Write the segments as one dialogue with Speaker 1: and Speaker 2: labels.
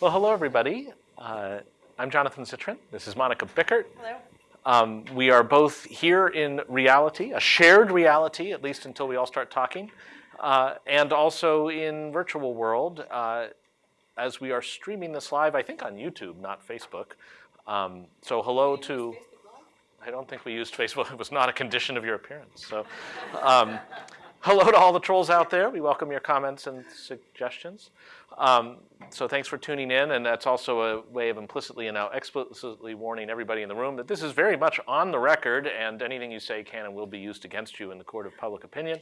Speaker 1: Well, hello, everybody. Uh, I'm Jonathan Zittrain. This is Monika Bickert.
Speaker 2: Hello.
Speaker 1: Um, we are both here in reality, a shared reality, at least until we all start talking, uh, and also in virtual world uh, as we are streaming this live, I think on YouTube, not Facebook. Um, so hello to, I don't think we used Facebook. It was not a condition of your appearance. So um, hello to all the trolls out there. We welcome your comments and suggestions. Um, so thanks for tuning in, and that's also a way of implicitly and now explicitly warning everybody in the room that this is very much on the record, and anything you say can and will be used against you in the court of public opinion,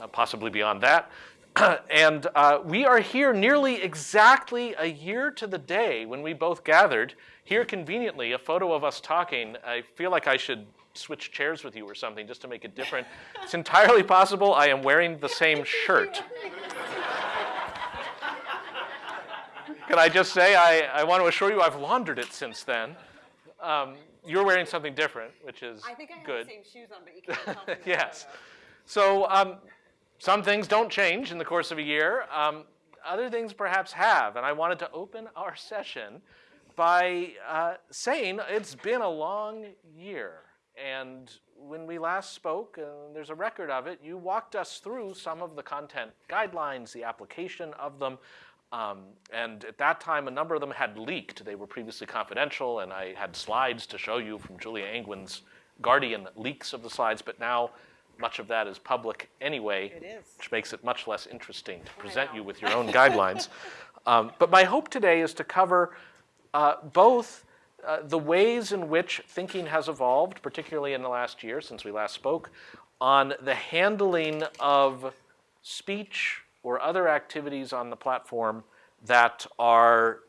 Speaker 1: uh, possibly beyond that. and uh, we are here nearly exactly a year to the day when we both gathered. Here conveniently, a photo of us talking. I feel like I should switch chairs with you or something just to make it different. it's entirely possible I am wearing the same shirt. Can I just say, I, I want to assure you I've laundered it since then. Um, you're wearing something different, which is
Speaker 2: I think I have
Speaker 1: good.
Speaker 2: the same shoes on, but you can't tell
Speaker 1: yes. So um, some things don't change in the course of a year. Um, other things perhaps have. And I wanted to open our session by uh, saying it's been a long year. And when we last spoke, uh, there's a record of it, you walked us through some of the content guidelines, the application of them. Um, and at that time, a number of them had leaked. They were previously confidential, and I had slides to show you from Julia Angwin's Guardian leaks of the slides, but now much of that is public anyway,
Speaker 2: It is.
Speaker 1: which makes it much less interesting to present you with your own guidelines. Um, but my hope today is to cover uh, both uh, the ways in which thinking has evolved, particularly in the last year since we last spoke, on the handling of speech or other activities on the platform that are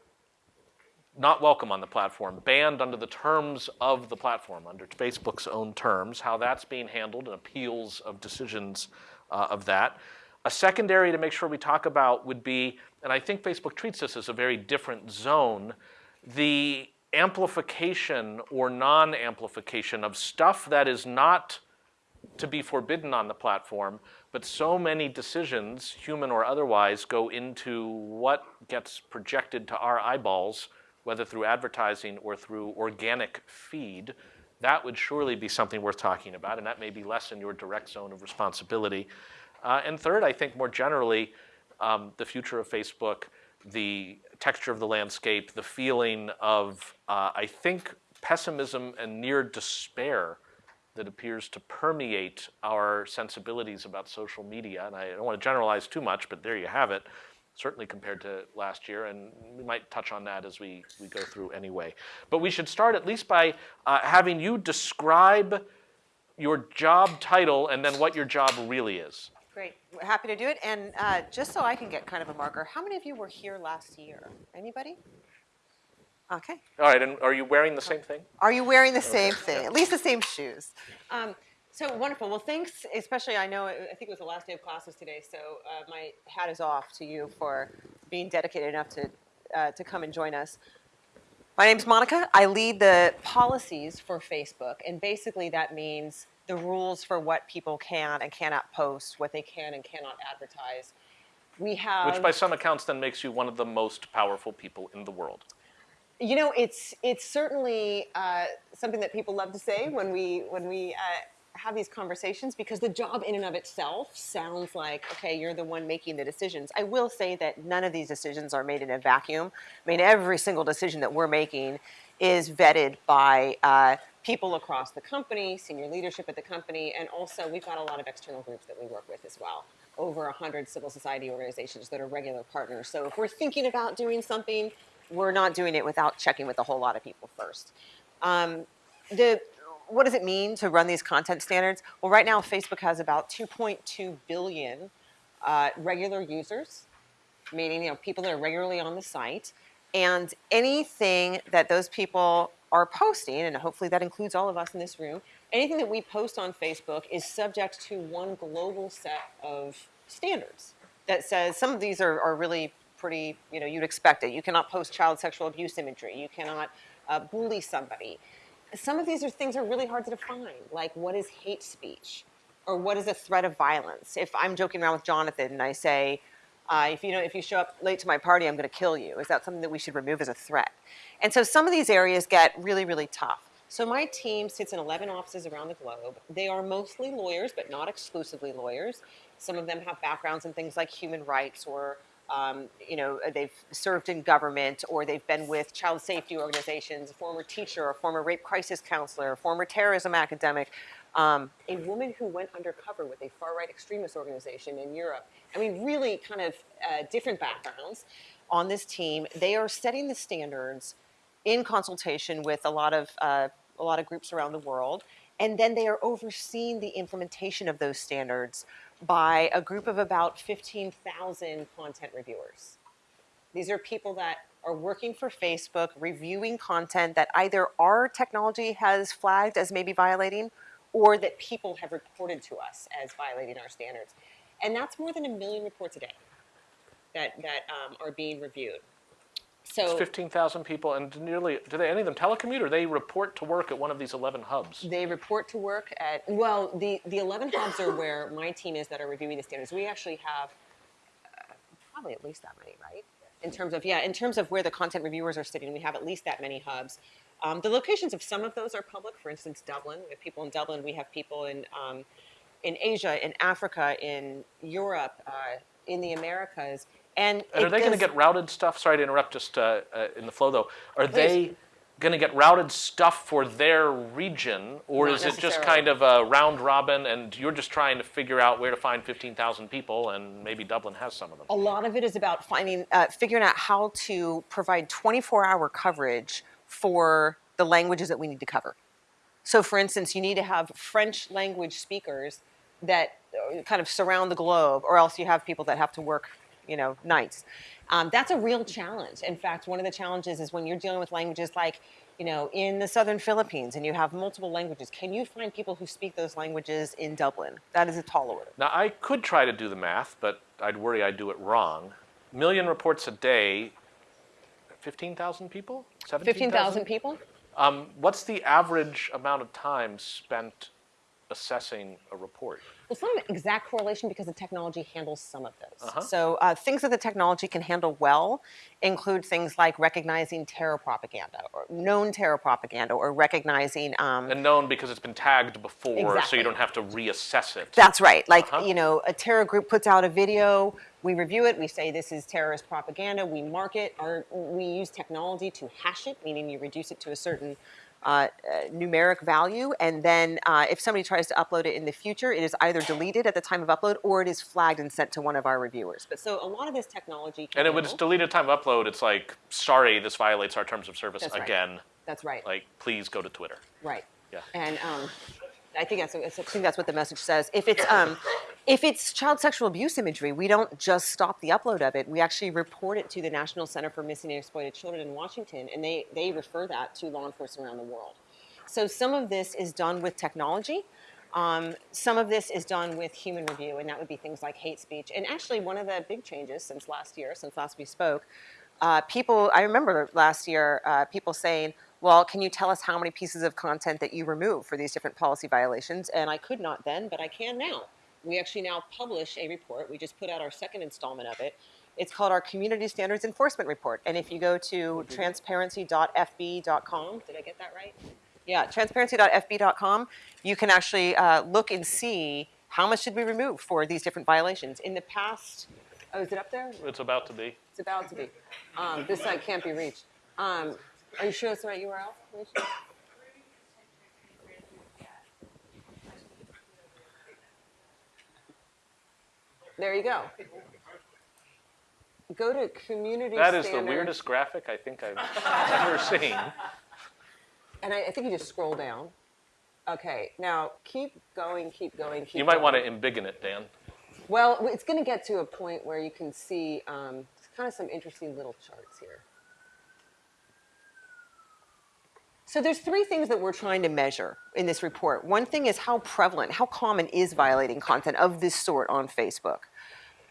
Speaker 1: not welcome on the platform, banned under the terms of the platform, under Facebook's own terms, how that's being handled and appeals of decisions uh, of that. A secondary to make sure we talk about would be, and I think Facebook treats this as a very different zone, the amplification or non-amplification of stuff that is not to be forbidden on the platform, but so many decisions, human or otherwise, go into what gets projected to our eyeballs, whether through advertising or through organic feed, that would surely be something worth talking about, and that may be less in your direct zone of responsibility. Uh, and third, I think more generally, um, the future of Facebook, the texture of the landscape, the feeling of, uh, I think, pessimism and near despair that appears to permeate our sensibilities about social media. And I don't want to generalize too much, but there you have it, certainly compared to last year. And we might touch on that as we, we go through anyway. But we should start at least by uh, having you describe your job title and then what your job really is.
Speaker 2: Great, we're happy to do it. And uh, just so I can get kind of a marker, how many of you were here last year? Anybody? Okay.
Speaker 1: All right, and are you wearing the same thing?
Speaker 2: Are you wearing the same thing? At least the same shoes. Um, so wonderful. Well, thanks. Especially, I know I think it was the last day of classes today, so uh, my hat is off to you for being dedicated enough to uh, to come and join us. My name's Monika. I lead the policies for Facebook, and basically that means the rules for what people can and cannot post, what they can and cannot advertise. We have
Speaker 1: Which by some accounts then makes you one of the most powerful people in the world.
Speaker 2: You know, it's it's certainly uh, something that people love to say when we when we uh, have these conversations because the job in and of itself sounds like okay, you're the one making the decisions. I will say that none of these decisions are made in a vacuum. I mean, every single decision that we're making is vetted by uh, people across the company, senior leadership at the company, and also we've got a lot of external groups that we work with as well. Over 100 civil society organizations that are regular partners. So if we're thinking about doing something, we're not doing it without checking with a whole lot of people first. Um, the, what does it mean to run these content standards? Well, right now Facebook has about 2.2 billion uh, regular users, meaning you know people that are regularly on the site, and anything that those people are posting, and hopefully that includes all of us in this room, anything that we post on Facebook is subject to one global set of standards that says some of these are, are really pretty, you know, you'd expect it. You cannot post child sexual abuse imagery. You cannot uh, bully somebody. Some of these are things are really hard to define, like what is hate speech or what is a threat of violence. If I'm joking around with Jonathan and I say, Uh, if you know, if you show up late to my party, I'm going to kill you. Is that something that we should remove as a threat? And so some of these areas get really, really tough. So my team sits in 11 offices around the globe. They are mostly lawyers, but not exclusively lawyers. Some of them have backgrounds in things like human rights or um, you know, they've served in government or they've been with child safety organizations, a former teacher, a former rape crisis counselor, a former terrorism academic, um, a woman who went undercover with a far right extremist organization in Europe. I mean, really kind of uh, different backgrounds on this team. They are setting the standards in consultation with a lot of uh, a lot of groups around the world, and then they are overseeing the implementation of those standards by a group of about 15,000 content reviewers. These are people that are working for Facebook, reviewing content that either our technology has flagged as maybe violating or that people have reported to us as violating our standards. And that's more than a million reports a day that, that um, are being reviewed. So it's
Speaker 1: 15,000 people, and nearly, do they, any of them telecommute, or they report to work at one of these 11 hubs?
Speaker 2: They report to work at, well, the, the 11 hubs are where my team is that are reviewing the standards. We actually have uh, probably at least that many, right? In terms of, yeah, in terms of where the content reviewers are sitting, we have at least that many hubs. Um, the locations of some of those are public. For instance, Dublin. We have people in Dublin. We have people in, um, in Asia, in Africa, in Europe, uh, in the Americas. And,
Speaker 1: And are they going to get routed stuff? Sorry to interrupt just uh, uh, in the flow though. Are they going to get routed stuff for their region, or
Speaker 2: Not
Speaker 1: is it just kind of a round robin and you're just trying to figure out where to find 15,000 people and maybe Dublin has some of them?
Speaker 2: A lot of it is about finding, uh, figuring out how to provide 24-hour coverage for the languages that we need to cover. So, for instance, you need to have French language speakers that uh, kind of surround the globe, or else you have people that have to work, you know, nights. Um, that's a real challenge. In fact, one of the challenges is when you're dealing with languages like, you know, in the southern Philippines and you have multiple languages, can you find people who speak those languages in Dublin? That is a tall order.
Speaker 1: Now, I could try to do the math, but I'd worry I'd do it wrong. Million reports a day, 15,000 people?
Speaker 2: 15,000 people?
Speaker 1: Um, what's the average amount of time spent assessing a report?
Speaker 2: Well, it's not an exact correlation because the technology handles some of those. So uh, things that the technology can handle well include things like recognizing terror propaganda or known terror propaganda or recognizing. Um,
Speaker 1: And known because it's been tagged before, so you don't have to reassess it.
Speaker 2: that's right. Like,
Speaker 1: Uh-huh.
Speaker 2: you know, a terror group puts out a video, we review it, we say this is terrorist propaganda, we mark it, or we use technology to hash it, meaning you reduce it to a certain uh, uh, numeric value, and then uh, if somebody tries to upload it in the future, it is either deleted at the time of upload or it is flagged and sent to one of our reviewers. But so a lot of this technology can
Speaker 1: and it it's
Speaker 2: handle-
Speaker 1: deleted time of upload, it's like, sorry, this violates our terms of service
Speaker 2: That's right.
Speaker 1: again.
Speaker 2: That's right.
Speaker 1: Like, please go to Twitter.
Speaker 2: Right.
Speaker 1: Yeah.
Speaker 2: And um, I think that's I think that's what the message says. If it's um, if it's child sexual abuse imagery, we don't just stop the upload of it. We actually report it to the National Center for Missing and Exploited Children in Washington, and they they refer that to law enforcement around the world. So some of this is done with technology. Um, some of this is done with human review, and that would be things like hate speech. And actually, one of the big changes since last year, since last we spoke, uh, people, I remember last year, uh, people saying, well, can you tell us how many pieces of content that you remove for these different policy violations? And I could not then, but I can now. We actually now publish a report. We just put out our second installment of it. It's called our Community Standards Enforcement Report. And if you go to transparency.fb.com, did I get that right? Yeah, transparency.fb.com, you can actually uh, look and see how much did we remove for these different violations. In the past, oh, is it up there?
Speaker 1: It's about to be.
Speaker 2: It's about to be. Um, this site can't be reached. Um, are you sure it's the right URL? There you go. Go to community
Speaker 1: That is the weirdest graphic I think I've ever seen.
Speaker 2: And I, I think you just scroll down. Okay, now keep going, keep going, keep
Speaker 1: You might
Speaker 2: going.
Speaker 1: want to embiggen it, Dan.
Speaker 2: Well, it's going to get to a point where you can see um, kind of some interesting little charts here. So there's three things that we're trying to measure in this report. One thing is how prevalent, how common is violating content of this sort on Facebook.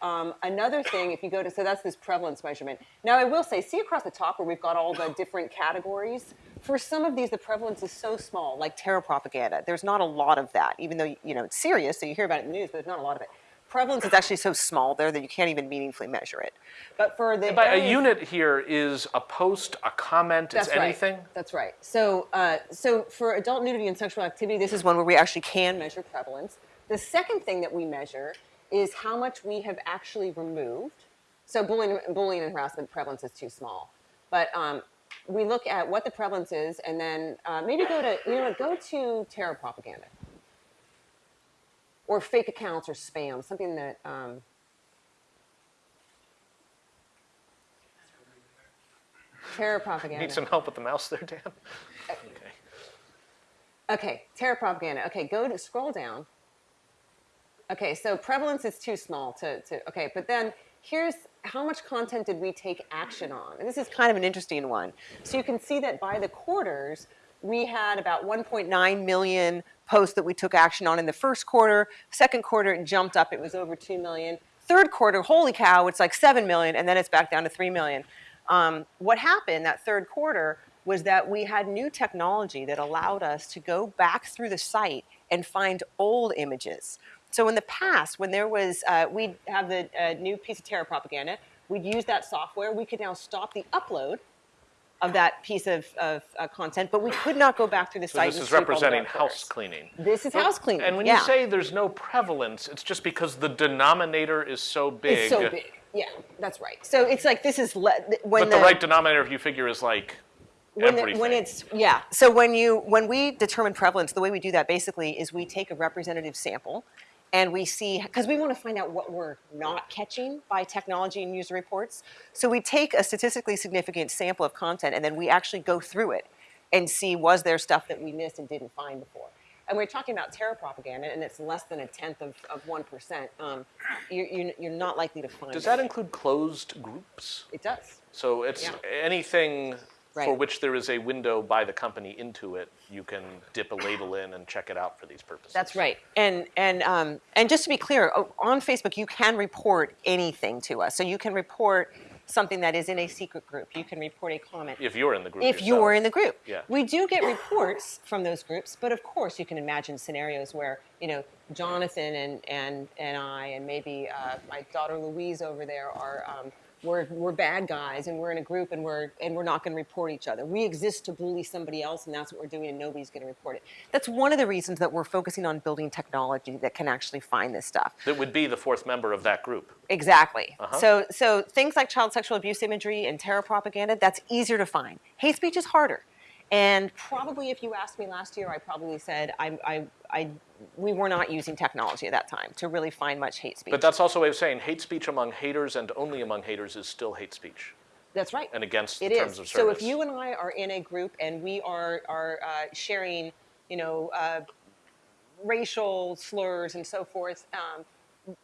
Speaker 2: Um, another thing, if you go to, so that's this prevalence measurement. Now I will say, see across the top where we've got all the different categories? For some of these, the prevalence is so small, like terror propaganda. There's not a lot of that, even though, you know, it's serious, so you hear about it in the news, but there's not a lot of it. Prevalence is actually so small there that you can't even meaningfully measure it. But for the
Speaker 1: By a unit here is a post, a comment, it's
Speaker 2: That's
Speaker 1: anything?
Speaker 2: Right. That's right. So, uh, so for adult nudity and sexual activity, this is one where we actually can measure prevalence. The second thing that we measure is how much we have actually removed. So bullying, bullying and harassment prevalence is too small, but um, we look at what the prevalence is, and then uh, maybe go to you know go to terror propaganda or fake accounts or spam, something that. Um, terror propaganda.
Speaker 1: Need some help with the mouse there, Dan? Okay.
Speaker 2: Okay, terror propaganda. Okay, go to scroll down. Okay, so prevalence is too small to, to okay, but then here's how much content did we take action on? And this is kind of an interesting one. So you can see that by the quarters, we had about 1.9 million posts that we took action on in the first quarter. Second quarter, it jumped up, it was over 2 million. Third quarter, holy cow, it's like 7 million, and then it's back down to 3 million. Um, what happened that third quarter was that we had new technology that allowed us to go back through the site and find old images. So in the past, when there was, uh, we'd have the uh, new piece of terror propaganda, we'd use that software. We could now stop the upload of that piece of, of uh, content, but we could not go back through the
Speaker 1: So
Speaker 2: site.
Speaker 1: this is
Speaker 2: the
Speaker 1: representing house cleaning.
Speaker 2: This is house cleaning.
Speaker 1: And when
Speaker 2: yeah.
Speaker 1: you say there's no prevalence, it's just because the denominator is so big.
Speaker 2: it's so big, yeah, that's right. So it's like this is le- when
Speaker 1: But the right denominator, if you figure, is like
Speaker 2: when, the- when it's yeah so when you when we determine prevalence the way we do that basically is we take a representative sample and we see because we want to find out what we're not catching by technology and user reports. So we take a statistically significant sample of content and then we actually go through it and see was there stuff that we missed and didn't find before? And we're talking about terror propaganda and it's less than a tenth of, of 1% um, you're, you're, you're not likely to find
Speaker 1: Does that. include closed groups?
Speaker 2: it does.
Speaker 1: So it's
Speaker 2: Yeah.
Speaker 1: anything for which there is a window by the company into it, you can dip a label in and check it out for these purposes.
Speaker 2: That's right. And and um, and just to be clear, on Facebook you can report anything to us. So you can report something that is in a secret group. You can report a comment.
Speaker 1: If you're in the group.
Speaker 2: if
Speaker 1: yourself.
Speaker 2: you're in the group.
Speaker 1: Yeah.
Speaker 2: We do get reports from those groups, but of course you can imagine scenarios where, you know, Jonathan and, and, and I and maybe uh, my daughter Louise over there are, um, we're, we're bad guys and we're in a group and we're, and we're not going to report each other. We exist to bully somebody else and that's what we're doing and nobody's going to report it. That's one of the reasons that we're focusing on building technology that can actually find this stuff.
Speaker 1: That would be the fourth member of that group.
Speaker 2: Exactly.
Speaker 1: Uh-huh.
Speaker 2: So, so things like child sexual abuse imagery and terror propaganda, that's easier to find. Hate speech is harder. And probably, if you asked me last year, I probably said I, I, I, we were not using technology at that time to really find much hate speech.
Speaker 1: But that's also a way of saying hate speech among haters and only among haters is still hate speech
Speaker 2: that's right.
Speaker 1: and against the
Speaker 2: It
Speaker 1: terms
Speaker 2: is.
Speaker 1: of
Speaker 2: So if you and I are in a group and we are are uh, sharing, you know, uh, racial slurs and so forth, um,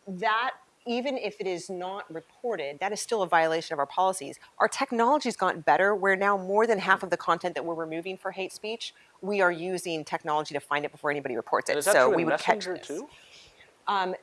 Speaker 2: that even if it is not reported, that is still a violation of our policies. Our technology's gotten better. Where now more than half of the content that we're removing for hate speech, we are using technology to find it before anybody reports it. so we would catch this.
Speaker 1: too?
Speaker 2: Um,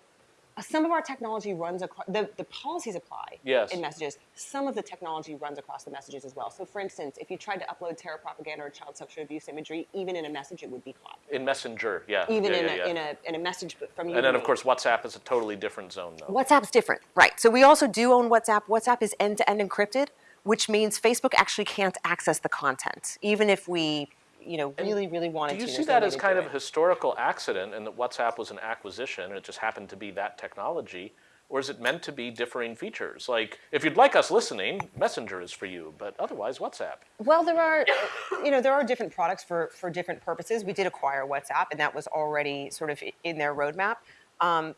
Speaker 2: some of our technology runs across, the, the policies apply
Speaker 1: Yes.
Speaker 2: in messages. Some of the technology runs across the messages as well. So for instance, if you tried to upload terror propaganda or child sexual abuse imagery, even in a message, it would be caught.
Speaker 1: In Messenger, yeah.
Speaker 2: Even
Speaker 1: yeah,
Speaker 2: in,
Speaker 1: yeah,
Speaker 2: a,
Speaker 1: yeah.
Speaker 2: in, a, in a message from you.
Speaker 1: And then of course WhatsApp is a totally different zone though.
Speaker 2: WhatsApp's different, right? So we also do own WhatsApp. WhatsApp is end-to-end encrypted, which means Facebook actually can't access the content, even if we, you know, really, really wanted
Speaker 1: Do you
Speaker 2: to.
Speaker 1: see that as kind of a historical accident and that WhatsApp was an acquisition and it just happened to be that technology? Or is it meant to be differing features? Like, if you'd like us listening, Messenger is for you, but otherwise, WhatsApp.
Speaker 2: Well, there are, you know, there are different products for for different purposes. We did acquire WhatsApp, and that was already sort of in their roadmap. Um,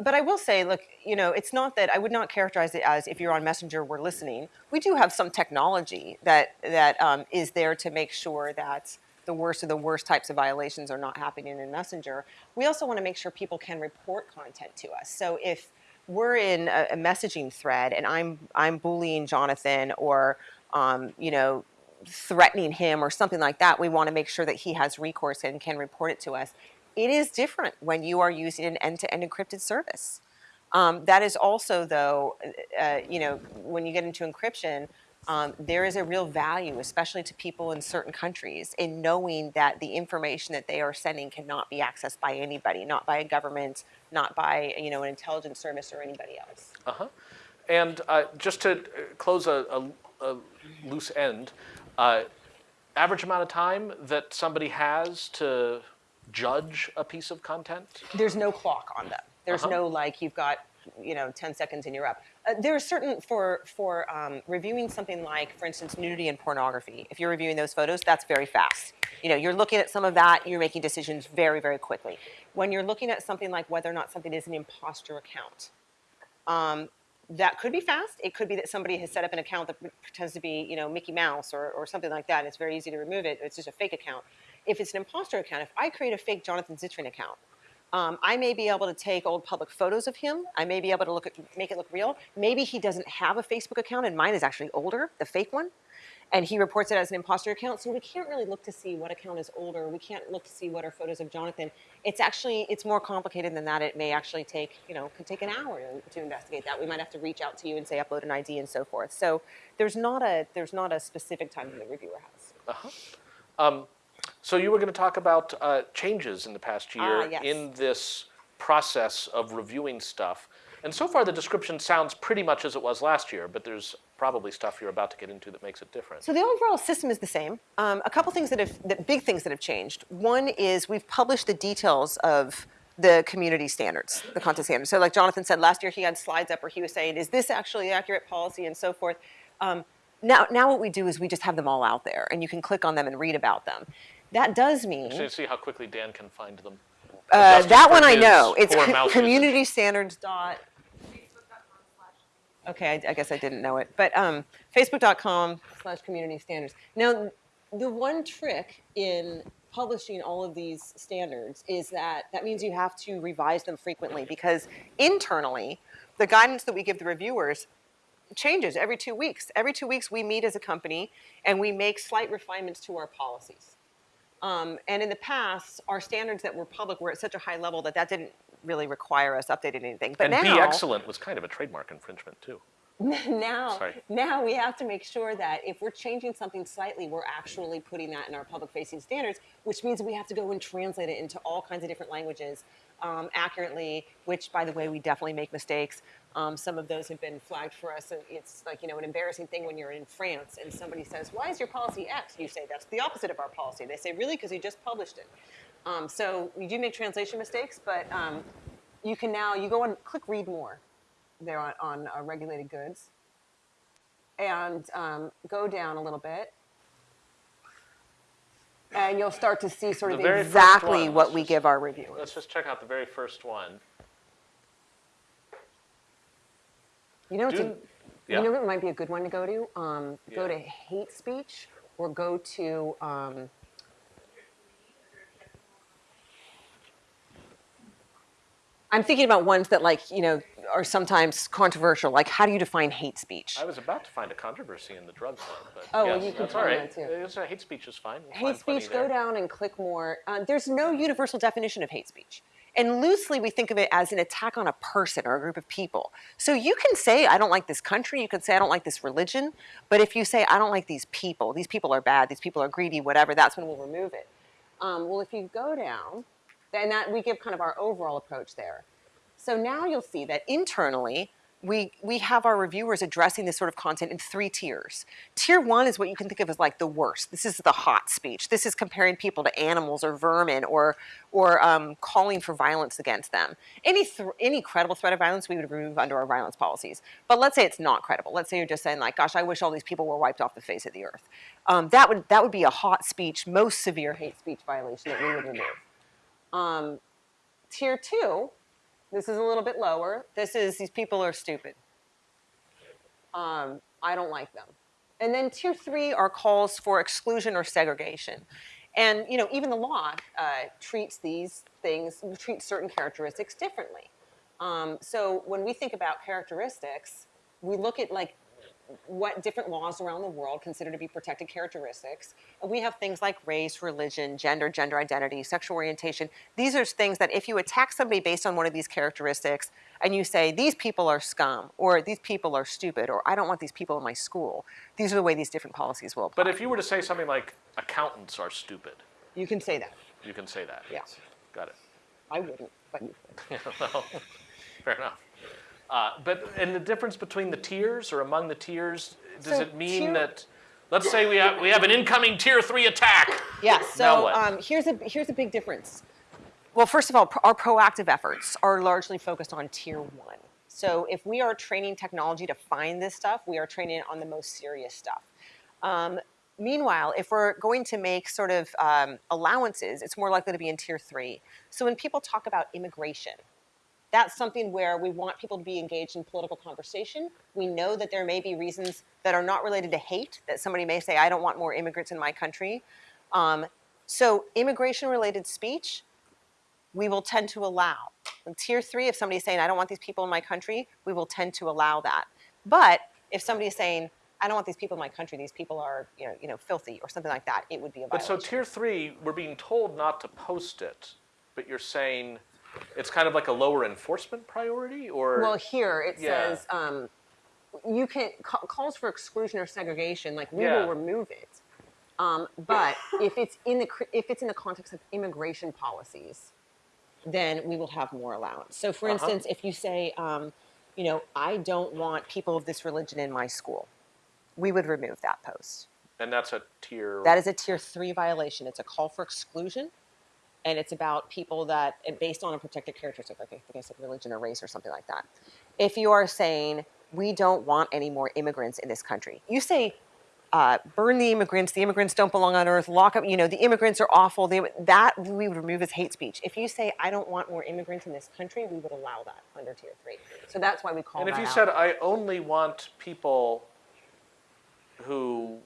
Speaker 2: but I will say, look, you know, it's not that I would not characterize it as if you're on Messenger, we're listening. We do have some technology that that um, is there to make sure that the worst of the worst types of violations are not happening in Messenger. We also want to make sure people can report content to us. So if we're in a, a messaging thread and I'm I'm bullying Jonathan or um, you know threatening him or something like that, we want to make sure that he has recourse and can report it to us. It is different when you are using an end-to-end encrypted service. Um, that is also, though, uh, you know, when you get into encryption, um, there is a real value, especially to people in certain countries, in knowing that the information that they are sending cannot be accessed by anybody, not by a government, not by you know an intelligence service or anybody else.
Speaker 1: Uh-huh. And uh, just to uh, close a, a, a loose end, uh, average amount of time that somebody has to judge a piece of content?
Speaker 2: there's no clock on them. There's
Speaker 1: Uh-huh.
Speaker 2: no like you've got you know 10 seconds and you're up. Uh, there are certain for for um, reviewing something like, for instance, nudity and pornography. If you're reviewing those photos, that's very fast. You know, you're looking at some of that, you're making decisions very very quickly. When you're looking at something like whether or not something is an imposter account, um, that could be fast. It could be that somebody has set up an account that pretends to be, you know, Mickey Mouse or, or something like that. And it's very easy to remove it. It's just a fake account. If it's an imposter account, if I create a fake Jonathan Zittrain account, um, I may be able to take old public photos of him. I may be able to look at, make it look real. Maybe he doesn't have a Facebook account, and mine is actually older, the fake one, and he reports it as an imposter account. So we can't really look to see what account is older. We can't look to see what are photos of Jonathan. It's actually it's more complicated than that. It may actually take you know could take an hour to, investigate that. We might have to reach out to you and say upload an ID and so forth. So there's not a there's not a specific time that the reviewer has.
Speaker 1: So you were going to talk about uh, changes in the past year
Speaker 2: Ah, yes.
Speaker 1: in this process of reviewing stuff. And so far, the description sounds pretty much as it was last year, but there's probably stuff you're about to get into that makes it different.
Speaker 2: So the overall system is the same. Um, a couple things that have, that big things that have changed. One is we've published the details of the community standards, the content standards. So like Jonathan said, last year he had slides up where he was saying, is this actually accurate policy and so forth. Um, now, now what we do is we just have them all out there and you can click on them and read about them. That does mean
Speaker 1: So you see how quickly Dan can find them.
Speaker 2: uh, that one I know. It's co-
Speaker 1: usage.
Speaker 2: community standards dot. Okay, I, I guess I didn't know it, but um, facebook.com slash community standards. Now, the one trick in publishing all of these standards is that that means you have to revise them frequently because internally, the guidance that we give the reviewers changes every two weeks. Every two weeks, we meet as a company and we make slight refinements to our policies. Um, and in the past, our standards that were public were at such a high level that that didn't really require us updating anything. But
Speaker 1: and
Speaker 2: now,
Speaker 1: be excellent was kind of a trademark infringement, too.
Speaker 2: now,
Speaker 1: Sorry.
Speaker 2: now we have to make sure that if we're changing something slightly, we're actually putting that in our public-facing standards, which means we have to go and translate it into all kinds of different languages um, accurately. Which, by the way, we definitely make mistakes. Um, some of those have been flagged for us, and it's like you know an embarrassing thing when you're in France and somebody says, "Why is your policy X?" You say, "That's the opposite of our policy." They say, "Really?" Because you just published it. Um, so we do make translation mistakes, but um, you can now you go and click read more there on, on uh, regulated goods and um, go down a little bit and you'll start to see sort of exactly what we give our reviewers.
Speaker 1: Let's just check out the very first one.
Speaker 2: You know, it's a,
Speaker 1: yeah.
Speaker 2: you know what might be a good one to go to? Um, Go to hate speech or go to um, I'm thinking about ones that like, you know, are sometimes controversial. Like how do you define hate speech?
Speaker 1: I was about to find a controversy in the drug one, but
Speaker 2: Oh, well, you can
Speaker 1: that's all
Speaker 2: find
Speaker 1: right.
Speaker 2: that too.
Speaker 1: Uh, hate speech is fine. We'll
Speaker 2: hate speech, go down and click more. Uh, there's no universal definition of hate speech. And loosely, we think of it as an attack on a person or a group of people. So you can say, I don't like this country. You can say, I don't like this religion. But if you say, I don't like these people, these people are bad, these people are greedy, whatever, that's when we'll remove it. Um, well, if you go down, then that we give kind of our overall approach there. So now you'll see that internally, we, we have our reviewers addressing this sort of content in three tiers. Tier one is what you can think of as like the worst. This is the hot speech. This is comparing people to animals or vermin or, or um, calling for violence against them. Any, th- any credible threat of violence we would remove under our violence policies. But let's say it's not credible. Let's say you're just saying like, gosh, I wish all these people were wiped off the face of the earth. Um, that, would, that would be a hot speech, most severe hate speech violation that we would remove. Um, tier two, this is a little bit lower. This is these people are stupid. Um, I don't like them. And then tier three are calls for exclusion or segregation. And you know, even the law uh, treats these things, treats certain characteristics differently. Um, so when we think about characteristics, we look at like what different laws around the world consider to be protected characteristics. And we have things like race, religion, gender, gender identity, sexual orientation. These are things that if you attack somebody based on one of these characteristics and you say, these people are scum, or these people are stupid, or I don't want these people in my school, these are the way these different policies will apply.
Speaker 1: But if you were to say something like accountants are stupid,
Speaker 2: you can say that.
Speaker 1: you can say that.
Speaker 2: Yeah.
Speaker 1: Got it.
Speaker 2: I wouldn't, but you could.
Speaker 1: well, fair enough. Uh, but and the difference between the tiers or among the tiers, does
Speaker 2: So
Speaker 1: it mean
Speaker 2: tier-
Speaker 1: that? Let's say we have we have an incoming tier three attack.
Speaker 2: Yeah,
Speaker 1: Now
Speaker 2: so um, here's a here's a big difference. Well, first of all, our proactive efforts are largely focused on tier one. So if we are training technology to find this stuff, we are training it on the most serious stuff. Um, meanwhile, if we're going to make sort of um, allowances, it's more likely to be in tier three. So when people talk about immigration, that's something where we want people to be engaged in political conversation. We know that there may be reasons that are not related to hate, that somebody may say, I don't want more immigrants in my country. Um, so, immigration related speech, we will tend to allow. In tier three, if somebody's saying, I don't want these people in my country, we will tend to allow that. But if somebody's saying, I don't want these people in my country, these people are you know, you know, filthy or something like that, it would be a
Speaker 1: But so tier three, we're being told not to post it, but you're saying it's kind of like a lower enforcement priority, or
Speaker 2: Well, here it
Speaker 1: Yeah.
Speaker 2: says um, you can calls for exclusion or segregation. Like we
Speaker 1: Yeah.
Speaker 2: will remove it, um, but if it's in the if it's in the context of immigration policies, then we will have more allowance. So, for
Speaker 1: Uh-huh.
Speaker 2: instance, if you say, um, you know, I don't want people of this religion in my school, we would remove that post.
Speaker 1: and that's a tier.
Speaker 2: That is a tier three violation. It's a call for exclusion, and it's about people that and based on a protected characteristic, like I think I said religion or race or something like that. If you are saying we don't want any more immigrants in this country, you say. Uh, burn the immigrants. The immigrants don't belong on earth. Lock up. You know the immigrants are awful. They, that we would remove as hate speech. If you say I don't want more immigrants in this country, we would allow that under tier three. So that's why we call
Speaker 1: and if you
Speaker 2: out.
Speaker 1: said I only want people who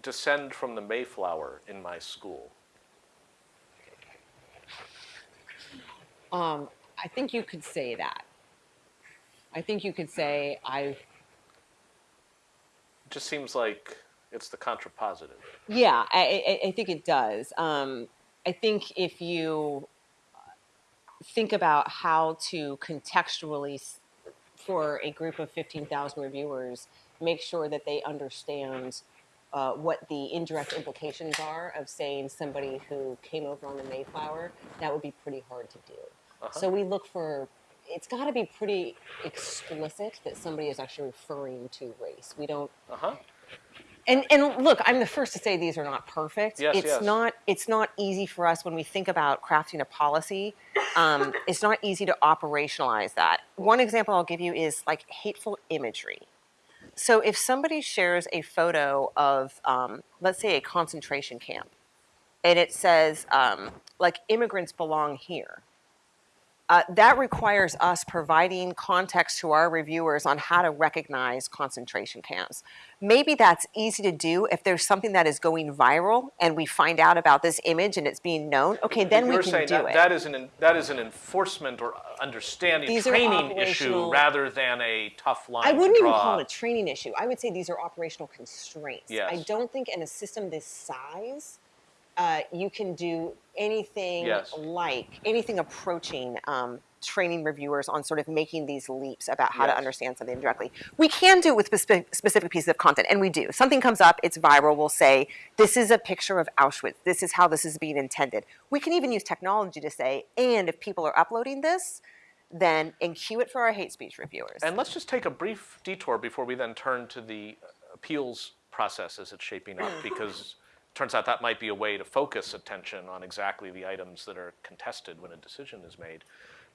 Speaker 1: descend from the Mayflower in my school,
Speaker 2: Um, I think you could say that. I think you could say I.
Speaker 1: it just seems like it's the contrapositive.
Speaker 2: Yeah, I, I, I think it does. Um, I think if you think about how to contextually, for a group of 15,000 reviewers, make sure that they understand uh, what the indirect implications are of saying somebody who came over on the Mayflower, that would be pretty hard to do. So we look for, it's got to be pretty explicit that somebody is actually referring to race. We don't
Speaker 1: Uh huh.
Speaker 2: and and look, I'm the first to say these are not perfect.
Speaker 1: Yes,
Speaker 2: it's
Speaker 1: yes.
Speaker 2: not it's not easy for us when we think about crafting a policy. Um, it's not easy to operationalize that. One example I'll give you is like hateful imagery. So if somebody shares a photo of, um, let's say, a concentration camp, and it says um, like immigrants belong here. Uh, that requires us providing context to our reviewers on how to recognize concentration camps. Maybe that's easy to do if there's something that is going viral and we find out about this image and it's being known. Okay, then we
Speaker 1: You're
Speaker 2: can
Speaker 1: saying
Speaker 2: do
Speaker 1: that,
Speaker 2: it.
Speaker 1: that is an that is an enforcement or understanding
Speaker 2: These
Speaker 1: training issue rather than a tough line.
Speaker 2: I wouldn't even
Speaker 1: draw.
Speaker 2: call it a training issue. I would say these are operational constraints.
Speaker 1: Yes.
Speaker 2: I don't think in a system this size, uh, you can do anything
Speaker 1: Yes.
Speaker 2: like anything approaching um, training reviewers on sort of making these leaps about how to understand something directly. We can do it with specific, specific pieces of content, and we do. Something comes up, it's viral. We'll say, "This is a picture of Auschwitz. This is how this is being intended." We can even use technology to say, "And if people are uploading this." Then and cue it for our hate speech reviewers.
Speaker 1: And let's just take a brief detour before we then turn to the appeals process as it's shaping up, because turns out that might be a way to focus attention on exactly the items that are contested when a decision is made.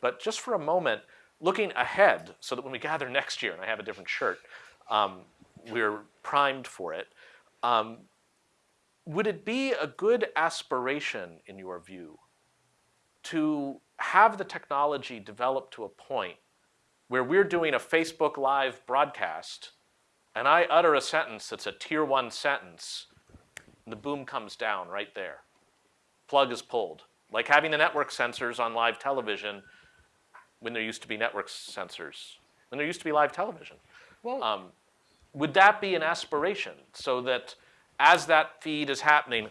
Speaker 1: But just for a moment, looking ahead, so that when we gather next year, and I have a different shirt, um, we're primed for it. Um, would it be a good aspiration, in your view, to have the technology develop to a point where we're doing a Facebook Live broadcast and I utter a sentence that's a tier one sentence, the boom comes down right there. Plug is pulled. Like having the network censors on live television when there used to be network censors, when there used to be live television.
Speaker 2: well,
Speaker 1: Um, would that be an aspiration so that as that feed is happening,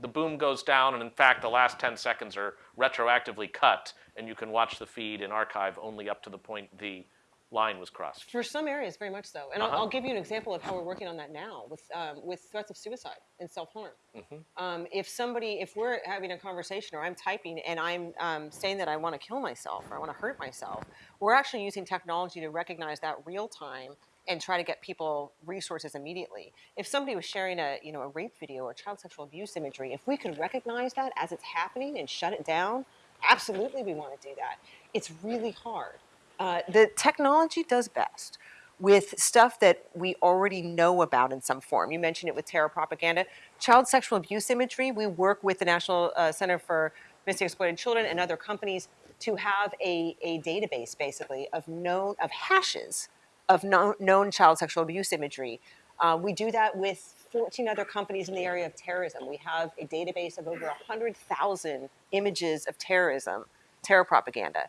Speaker 1: the boom goes down, and in fact, the last 10 seconds are retroactively cut, and you can watch the feed in archive only up to the point the line was crossed?
Speaker 2: For some areas, very much so. And I'll,
Speaker 1: Uh-huh.
Speaker 2: I'll give you an example of how we're working on that now with um, with threats of suicide and self harm.
Speaker 1: Mm-hmm.
Speaker 2: Um, if somebody, if we're having a conversation or I'm typing and I'm um, saying that I want to kill myself or I want to hurt myself, we're actually using technology to recognize that real time and try to get people resources immediately. If somebody was sharing a you know a rape video or child sexual abuse imagery, if we could recognize that as it's happening and shut it down, absolutely we want to do that. It's really hard. Uh, the technology does best with stuff that we already know about in some form. You mentioned it with terror propaganda. Child sexual abuse imagery, we work with the National uh, Center for Missing Exploited Children and other companies to have a, a database basically of known of hashes of known, known child sexual abuse imagery. Uh, we do that with 14 other companies in the area of terrorism. We have a database of over 100,000 images of terrorism, terror propaganda.